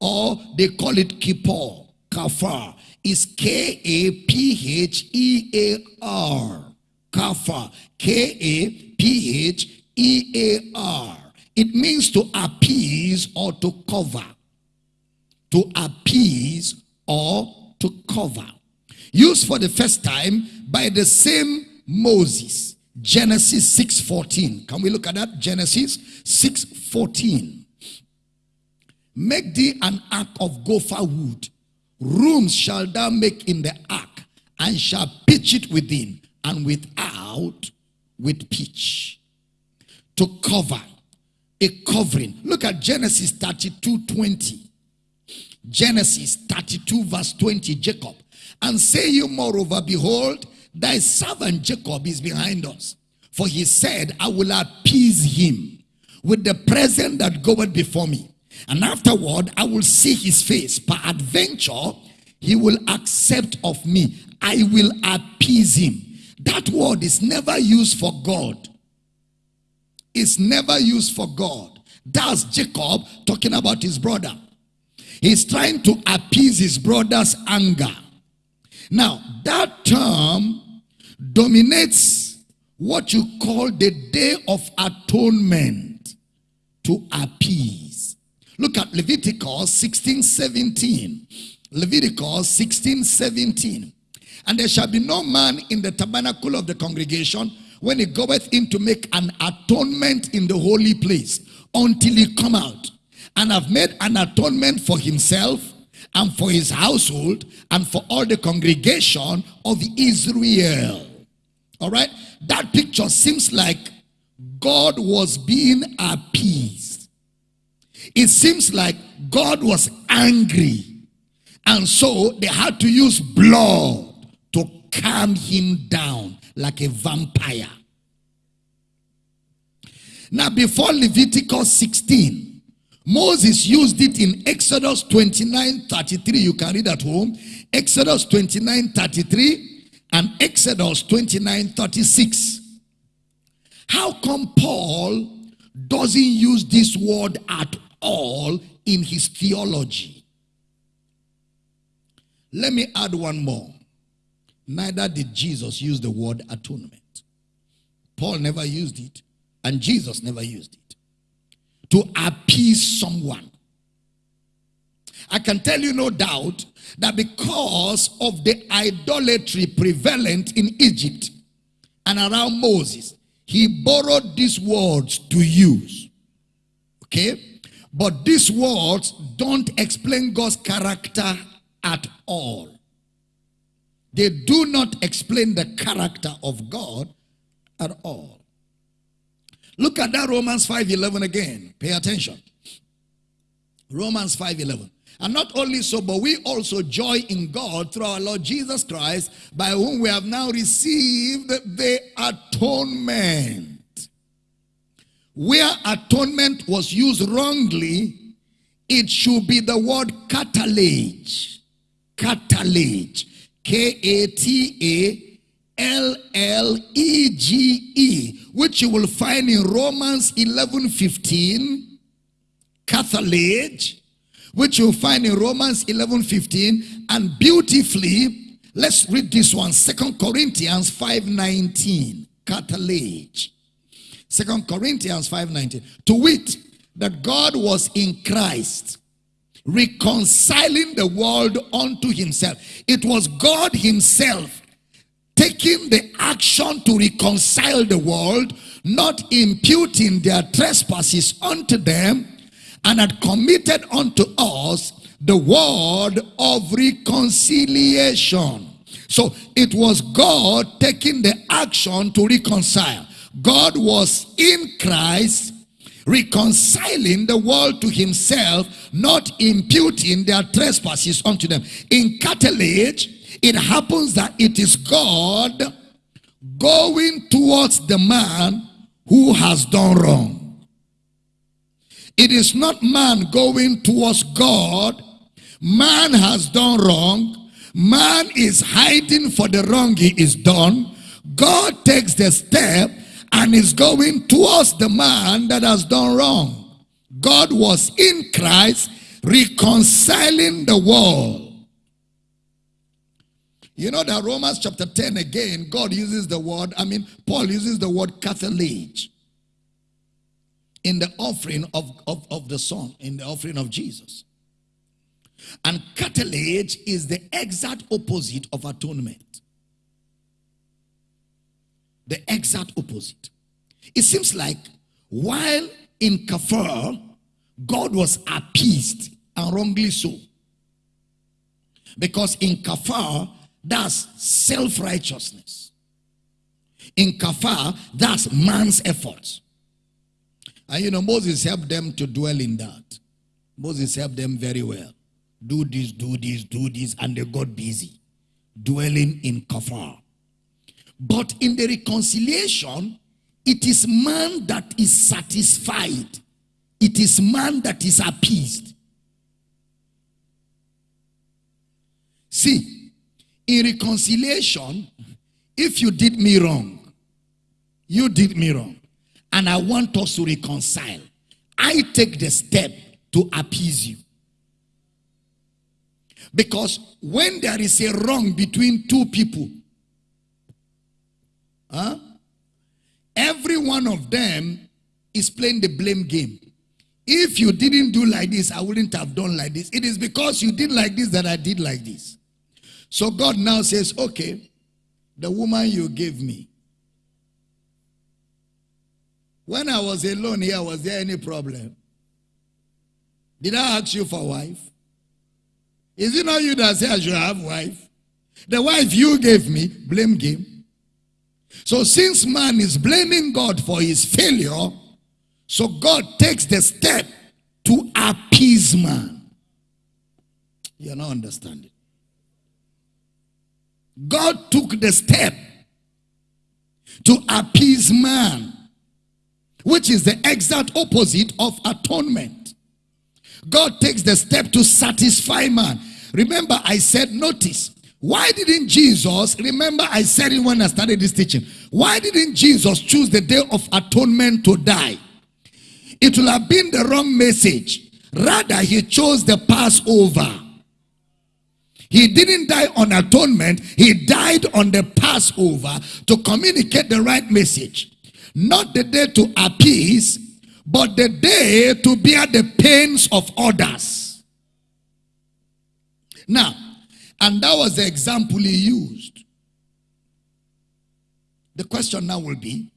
Speaker 1: or they call it kippur, kafar. Is K A P H E A R, kafar, K A P H E A R. It means to appease or to cover. To appease or to cover used for the first time by the same Moses. Genesis 6.14. Can we look at that? Genesis 6.14. Make thee an ark of gopher wood. Rooms shall thou make in the ark, and shall pitch it within, and without with pitch. To cover. A covering. Look at Genesis 32, 20. Genesis 32 verse 20, Jacob. And say you moreover, behold, thy servant Jacob is behind us. For he said, I will appease him with the present that goeth before me. And afterward, I will see his face. Peradventure, he will accept of me. I will appease him. That word is never used for God. It's never used for God. That's Jacob talking about his brother. He's trying to appease his brother's anger. Now, that term dominates what you call the day of atonement to appease. Look at Leviticus 16 17. Leviticus 16 17. And there shall be no man in the tabernacle of the congregation when he goeth in to make an atonement in the holy place until he come out and have made an atonement for himself and for his household and for all the congregation of Israel. All right? That picture seems like God was being appeased. It seems like God was angry. And so they had to use blood to calm him down like a vampire. Now, before Leviticus 16, Moses used it in Exodus 29 33. You can read at home. Exodus 29 33 and Exodus 29 36. How come Paul doesn't use this word at all in his theology? Let me add one more. Neither did Jesus use the word atonement. Paul never used it, and Jesus never used it to appease someone. I can tell you no doubt that because of the idolatry prevalent in Egypt and around Moses, he borrowed these words to use. Okay? But these words don't explain God's character at all. They do not explain the character of God at all. Look at that Romans 5.11 again. Pay attention. Romans 5.11. And not only so, but we also joy in God through our Lord Jesus Christ, by whom we have now received the atonement. Where atonement was used wrongly, it should be the word catalage. Catalage. K-A-T-A L-L-E-G-E, which you will find in Romans 11, 15, Cathalage, which you'll find in Romans 11, 15, and beautifully, let's read this one, Second Corinthians 5, 19, Cathalage. Second Corinthians 5:19. To wit, that God was in Christ, reconciling the world unto himself. It was God himself taking the action to reconcile the world, not imputing their trespasses unto them, and had committed unto us the word of reconciliation. So it was God taking the action to reconcile. God was in Christ reconciling the world to himself, not imputing their trespasses unto them. In katallage, it happens that it is God going towards the man who has done wrong. It is not man going towards God. Man has done wrong. Man is hiding for the wrong he is done. God takes the step and is going towards the man that has done wrong. God was in Christ reconciling the world. You know that Romans chapter 10 again, God uses the word, I mean, Paul uses the word katallage in the offering of, of, of the Son, in the offering of Jesus. And katallage is the exact opposite of atonement. The exact opposite. It seems like while in Kafar, God was appeased and wrongly so. Because in Kafar, that's self-righteousness. In Kafar, that's man's efforts. And ah, you know, Moses helped them to dwell in that. Moses helped them very well. Do this, do this, do this, and they got busy. Dwelling in Kafar. But in the reconciliation, it is man that is satisfied. It is man that is appeased. See, in reconciliation, if you did me wrong, you did me wrong, and I want us to reconcile, I take the step to appease you. Because when there is a wrong between two people, huh, every one of them is playing the blame game. If you didn't do like this, I wouldn't have done like this. It is because you did like this that I did like this. So God now says, okay, the woman you gave me. When I was alone here, was there any problem? Did I ask you for a wife? Is it not you that said I should have wife? The wife you gave me, blame game. So since man is blaming God for his failure, so God takes the step to appease man. You're not understanding. God took the step to appease man, which is the exact opposite of atonement. God takes the step to satisfy man. Remember, I said, notice, why didn't Jesus, remember I said it when I started this teaching, why didn't Jesus choose the day of atonement to die? It will have been the wrong message. Rather, he chose the Passover. He didn't die on atonement. He died on the Passover to communicate the right message. Not the day to appease, but the day to bear the pains of others. Now, and that was the example he used. The question now will be,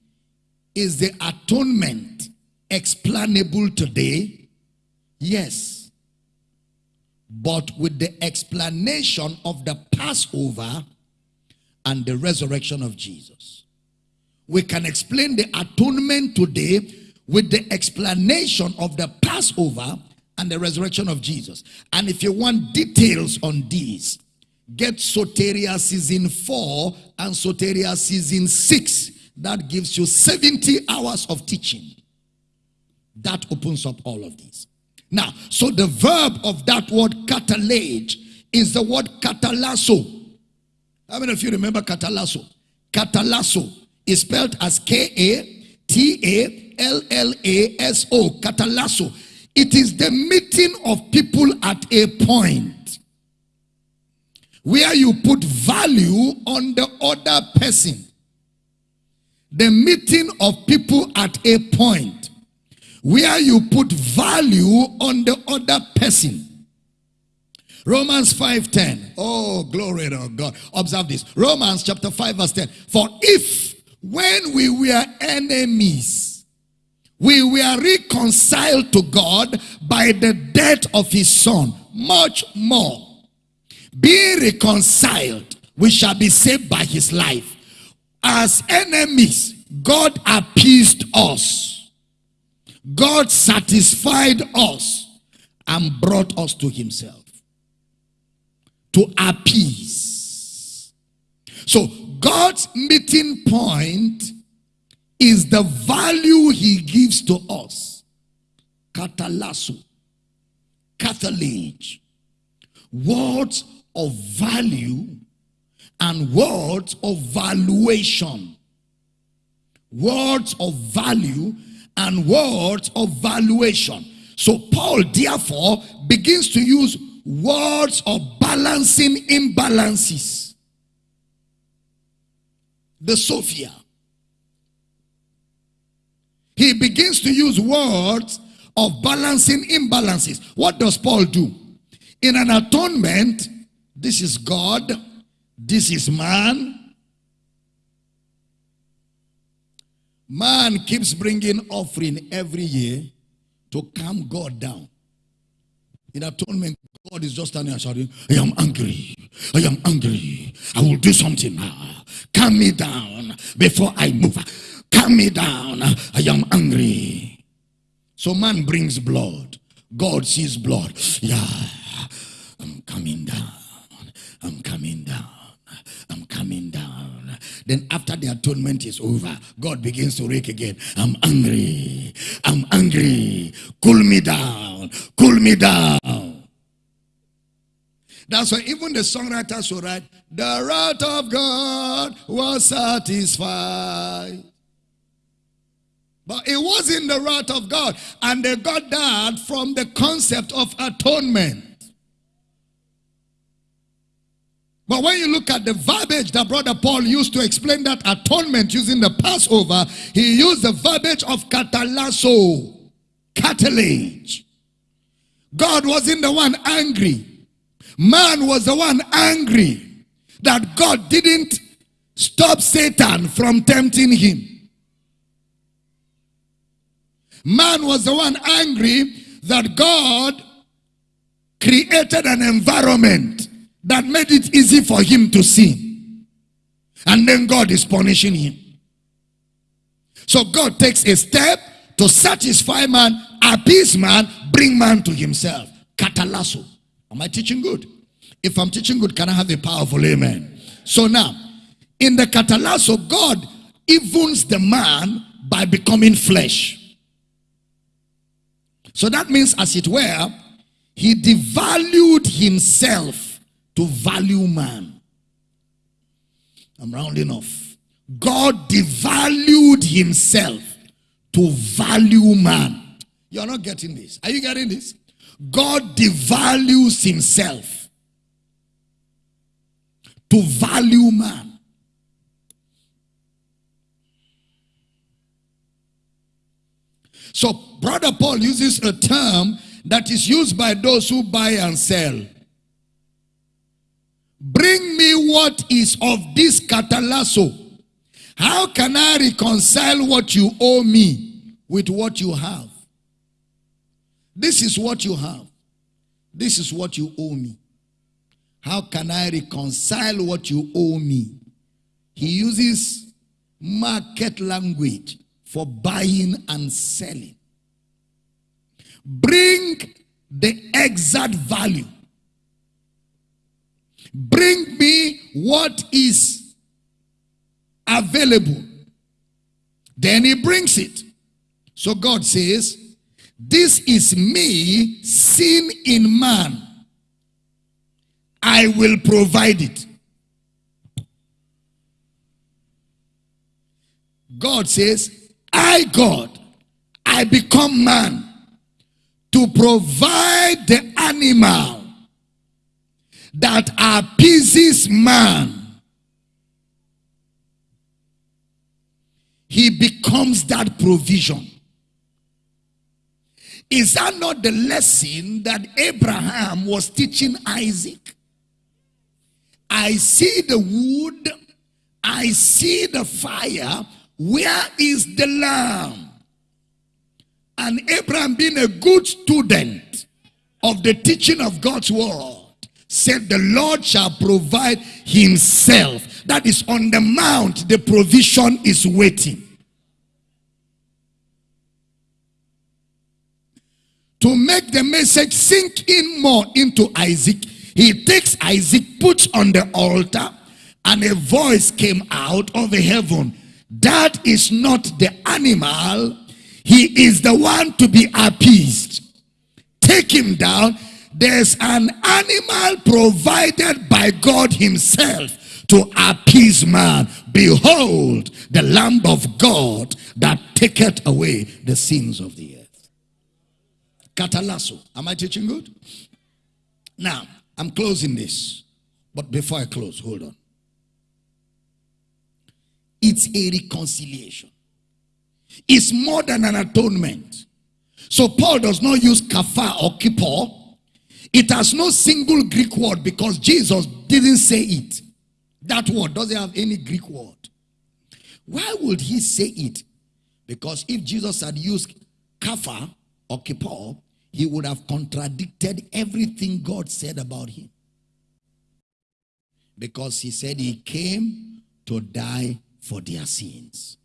Speaker 1: is the atonement explainable today? Yes but with the explanation of the Passover and the resurrection of Jesus. We can explain the atonement today with the explanation of the Passover and the resurrection of Jesus. And if you want details on these, get Soteria season 4 and Soteria season 6. That gives you 70 hours of teaching. That opens up all of these. Now, so the verb of that word catalage is the word katalasso. How many of you remember katalasso? Katalasso is spelled as K-A-T-A-L-L-A-S-O. Katalasso. It is the meeting of people at a point where you put value on the other person. The meeting of people at a point where you put value on the other person. Romans 5.10. Oh, glory to God. Observe this. Romans chapter 5 verse 10. For if when we were enemies, we were reconciled to God by the death of his son, much more, being reconciled, we shall be saved by his life. As enemies, God appeased us. God satisfied us and brought us to himself to appease. So God's meeting point is the value he gives to us. Katalasso, cathalage, words of value and words of valuation. Words of value and words of valuation. So Paul therefore begins to use words of balancing imbalances. The Sophia. He begins to use words of balancing imbalances. What does Paul do? In an atonement, this is God, this is man. Man keeps bringing offering every year to calm God down. In atonement, God is just standing and shouting, I am angry. I am angry. I will do something now. Calm me down before I move. Calm me down. I am angry. So man brings blood. God sees blood. Yeah, I'm coming down. I'm coming down. I'm coming down. Then after the atonement is over, God begins to rake again. I'm angry. I'm angry. Cool me down. Cool me down. That's why even the songwriters will write, the wrath of God was satisfied. But it wasn't the wrath of God. And they got that from the concept of atonement. But when you look at the verbiage that Brother Paul used to explain that atonement using the Passover, he used the verbiage of katalasso, katallage. God wasn't the one angry. Man was the one angry that God didn't stop Satan from tempting him. Man was the one angry that God created an environment that made it easy for him to sin. And then God is punishing him. So God takes a step to satisfy man, appease man, bring man to himself. Katalasso. Am I teaching good? If I'm teaching good, can I have a powerful amen? So now, in the katalasso, God evens the man by becoming flesh. So that means, as it were, he devalued himself to value man. I'm rounding off. God devalued himself to value man. You're not getting this. Are you getting this? God devalues himself to value man. So, Brother Paul uses a term that is used by those who buy and sell. Bring me what is of this katalasso. How can I reconcile what you owe me with what you have? This is what you have. This is what you owe me. How can I reconcile what you owe me? He uses market language for buying and selling. Bring the exact value Bring me what is available. Then he brings it. So God says, This is me, sin in man. I will provide it. God says, I, God, I become man to provide the animal that appeases man, he becomes that provision. Is that not the lesson that Abraham was teaching Isaac? I see the wood, I see the fire. Where is the lamb? And Abraham, being a good student of the teaching of God's word, said, The Lord shall provide himself. That is on the mount, the provision is waiting. To make the message sink in more into Isaac, he takes Isaac, puts on the altar, and a voice came out of the heaven. That is not the animal. He is the one to be appeased. Take him down. There's an animal provided by God himself to appease man. Behold, the Lamb of God that taketh away the sins of the earth. Katalasso. Am I teaching good? Now, I'm closing this. But before I close, hold on. It's a reconciliation. It's more than an atonement. So Paul does not use kafar or kippur. It has no single Greek word because Jesus didn't say it. That word doesn't have any Greek word. Why would he say it? Because if Jesus had used kafar or kippur, he would have contradicted everything God said about him. Because he said he came to die for their sins.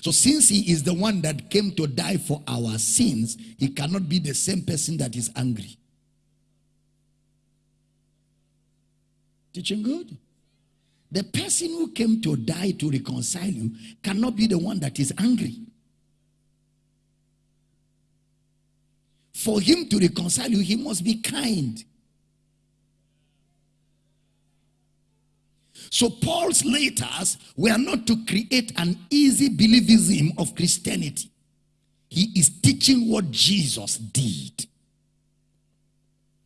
Speaker 1: So since he is the one that came to die for our sins, he cannot be the same person that is angry. Teaching good? The person who came to die to reconcile you cannot be the one that is angry. For him to reconcile you, he must be kind. So Paul's letters were not to create an easy believism of Christianity. He is teaching what Jesus did.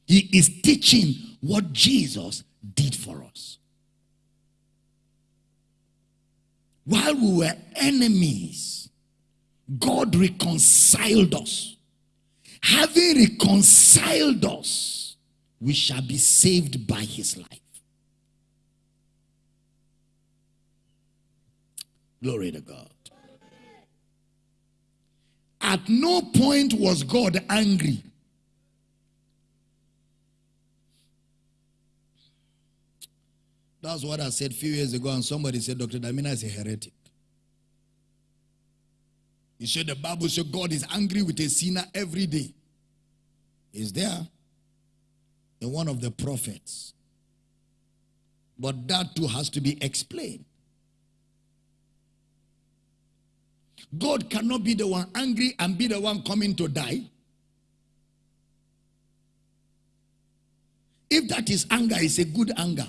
Speaker 1: He is teaching what Jesus did for us. While we were enemies, God reconciled us. Having reconciled us, we shall be saved by his life. Glory to God. At no point was God angry. That's what I said a few years ago, and somebody said Dr. Damina is a heretic. He said the Bible said God is angry with a sinner every day. Is there in one of the prophets. But that too has to be explained. God cannot be the one angry and be the one coming to die. If that is anger, it's a good anger.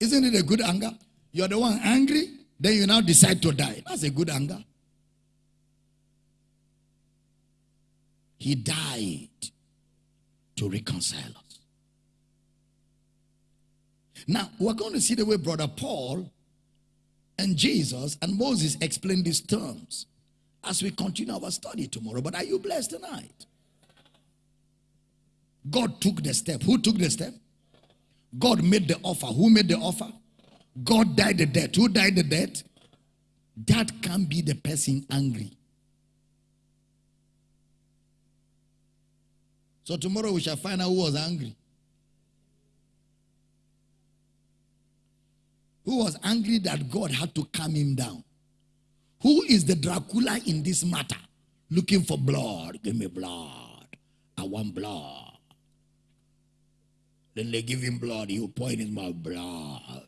Speaker 1: Isn't it a good anger? You're the one angry, then you now decide to die. That's a good anger. He died to reconcile us. Now, we're going to see the way Brother Paul and Jesus and Moses explain these terms as we continue our study tomorrow. But are you blessed tonight? God took the step. Who took the step? God made the offer. Who made the offer? God died the death. Who died the death? That can be the person angry. So tomorrow we shall find out who was angry. who was angry that God had to calm him down. Who is the Dracula in this matter? Looking for blood. Give me blood. I want blood. Then they give him blood. He will pour in his mouth blood.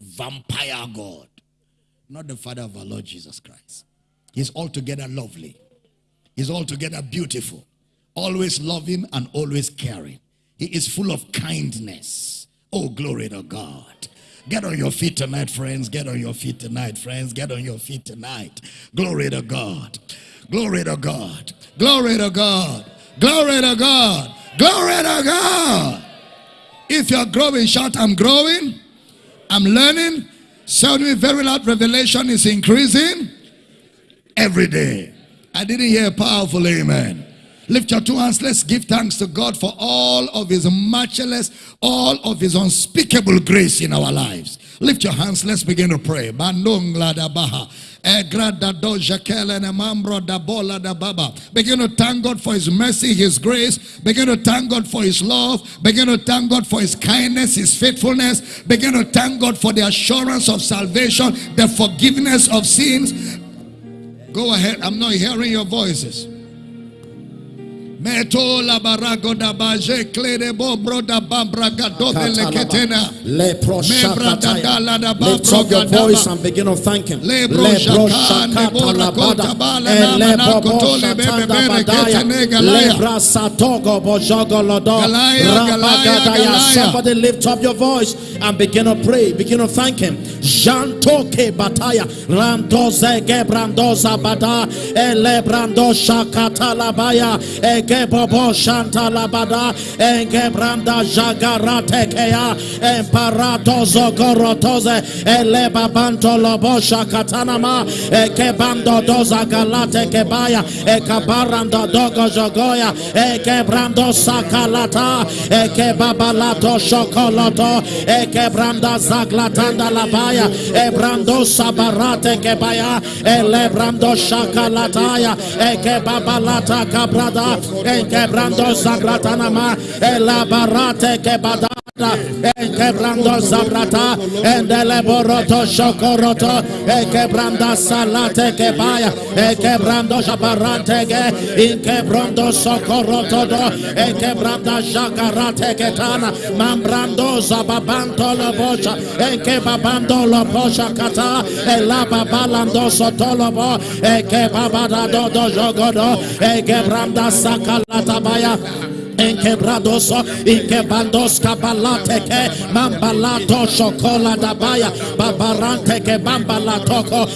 Speaker 1: Vampire God. Not the Father of our Lord Jesus Christ. He's altogether lovely. He's altogether beautiful. Always loving and always caring. He is full of kindness. Oh, glory to God. Get on your feet tonight, friends. Get on your feet tonight, friends. Get on your feet tonight. Glory to God. Glory to God. Glory to God. Glory to God. Glory to God. If you're growing, shout, I'm growing. I'm learning. Sound me very loud. Revelation is increasing every day. I didn't hear a powerful amen. Lift your two hands. Let's give thanks to God for all of his matchless, all of his unspeakable grace in our lives. Lift your hands. Let's begin to pray. Begin to thank God for His mercy, His grace. Begin to thank God for His love. Begin to thank God for His kindness, His faithfulness. Begin to thank God for the assurance of salvation, the forgiveness of sins. Go ahead. I'm not hearing your voices. Meto la barago da baje klede bo bro da bambra gado leketena. Da
Speaker 2: shakataya. Lift up your voice and begin to thank him.
Speaker 1: Lebro
Speaker 2: Lebro
Speaker 1: shakane bora kota
Speaker 2: shakatalabada.
Speaker 1: bala nama na
Speaker 2: Elebo
Speaker 1: kotole bebe
Speaker 2: boshatanda
Speaker 1: bebe
Speaker 2: badaya. Lebra satogo.
Speaker 1: Galaya, galaya,
Speaker 2: Rabagadaya. Somebody lift up your voice and begin to pray. Begin to thank him. Jantoke bataya. Randoze gebrandoza bada. Elebrando shakatalabaya. Egebobo shantalabada. Egebranda jagaratekea. Emparato zogorotoze. Elebabanto lobosha katanama. Ekebando doza galate kebaya. Ekabaranda dogo jogoya. Ekebrando sakalata. Ekebabalato shokoloto. Ekebranda zaglatanda labaya. Ebrando sabarate kebaya. Elebrando shakalataya. Ekebabalata kabrada. Ekebrando zaglatanama. Elabarate kebada. Enkebrando zabrata endeleboroto shokoroto enkebranda salate kebaya enkebrando jabarante ge inkebrando do enkebranda jagarate ketana mambrando zababanto lobocha enkebabando lobocha kata elababalando sotolobo enkebabada do do jogodo enkebranda sakalata baya Enkebradoso, inkebandos kabalate ke mambalato shokola dabaya babarante ke bambalatoko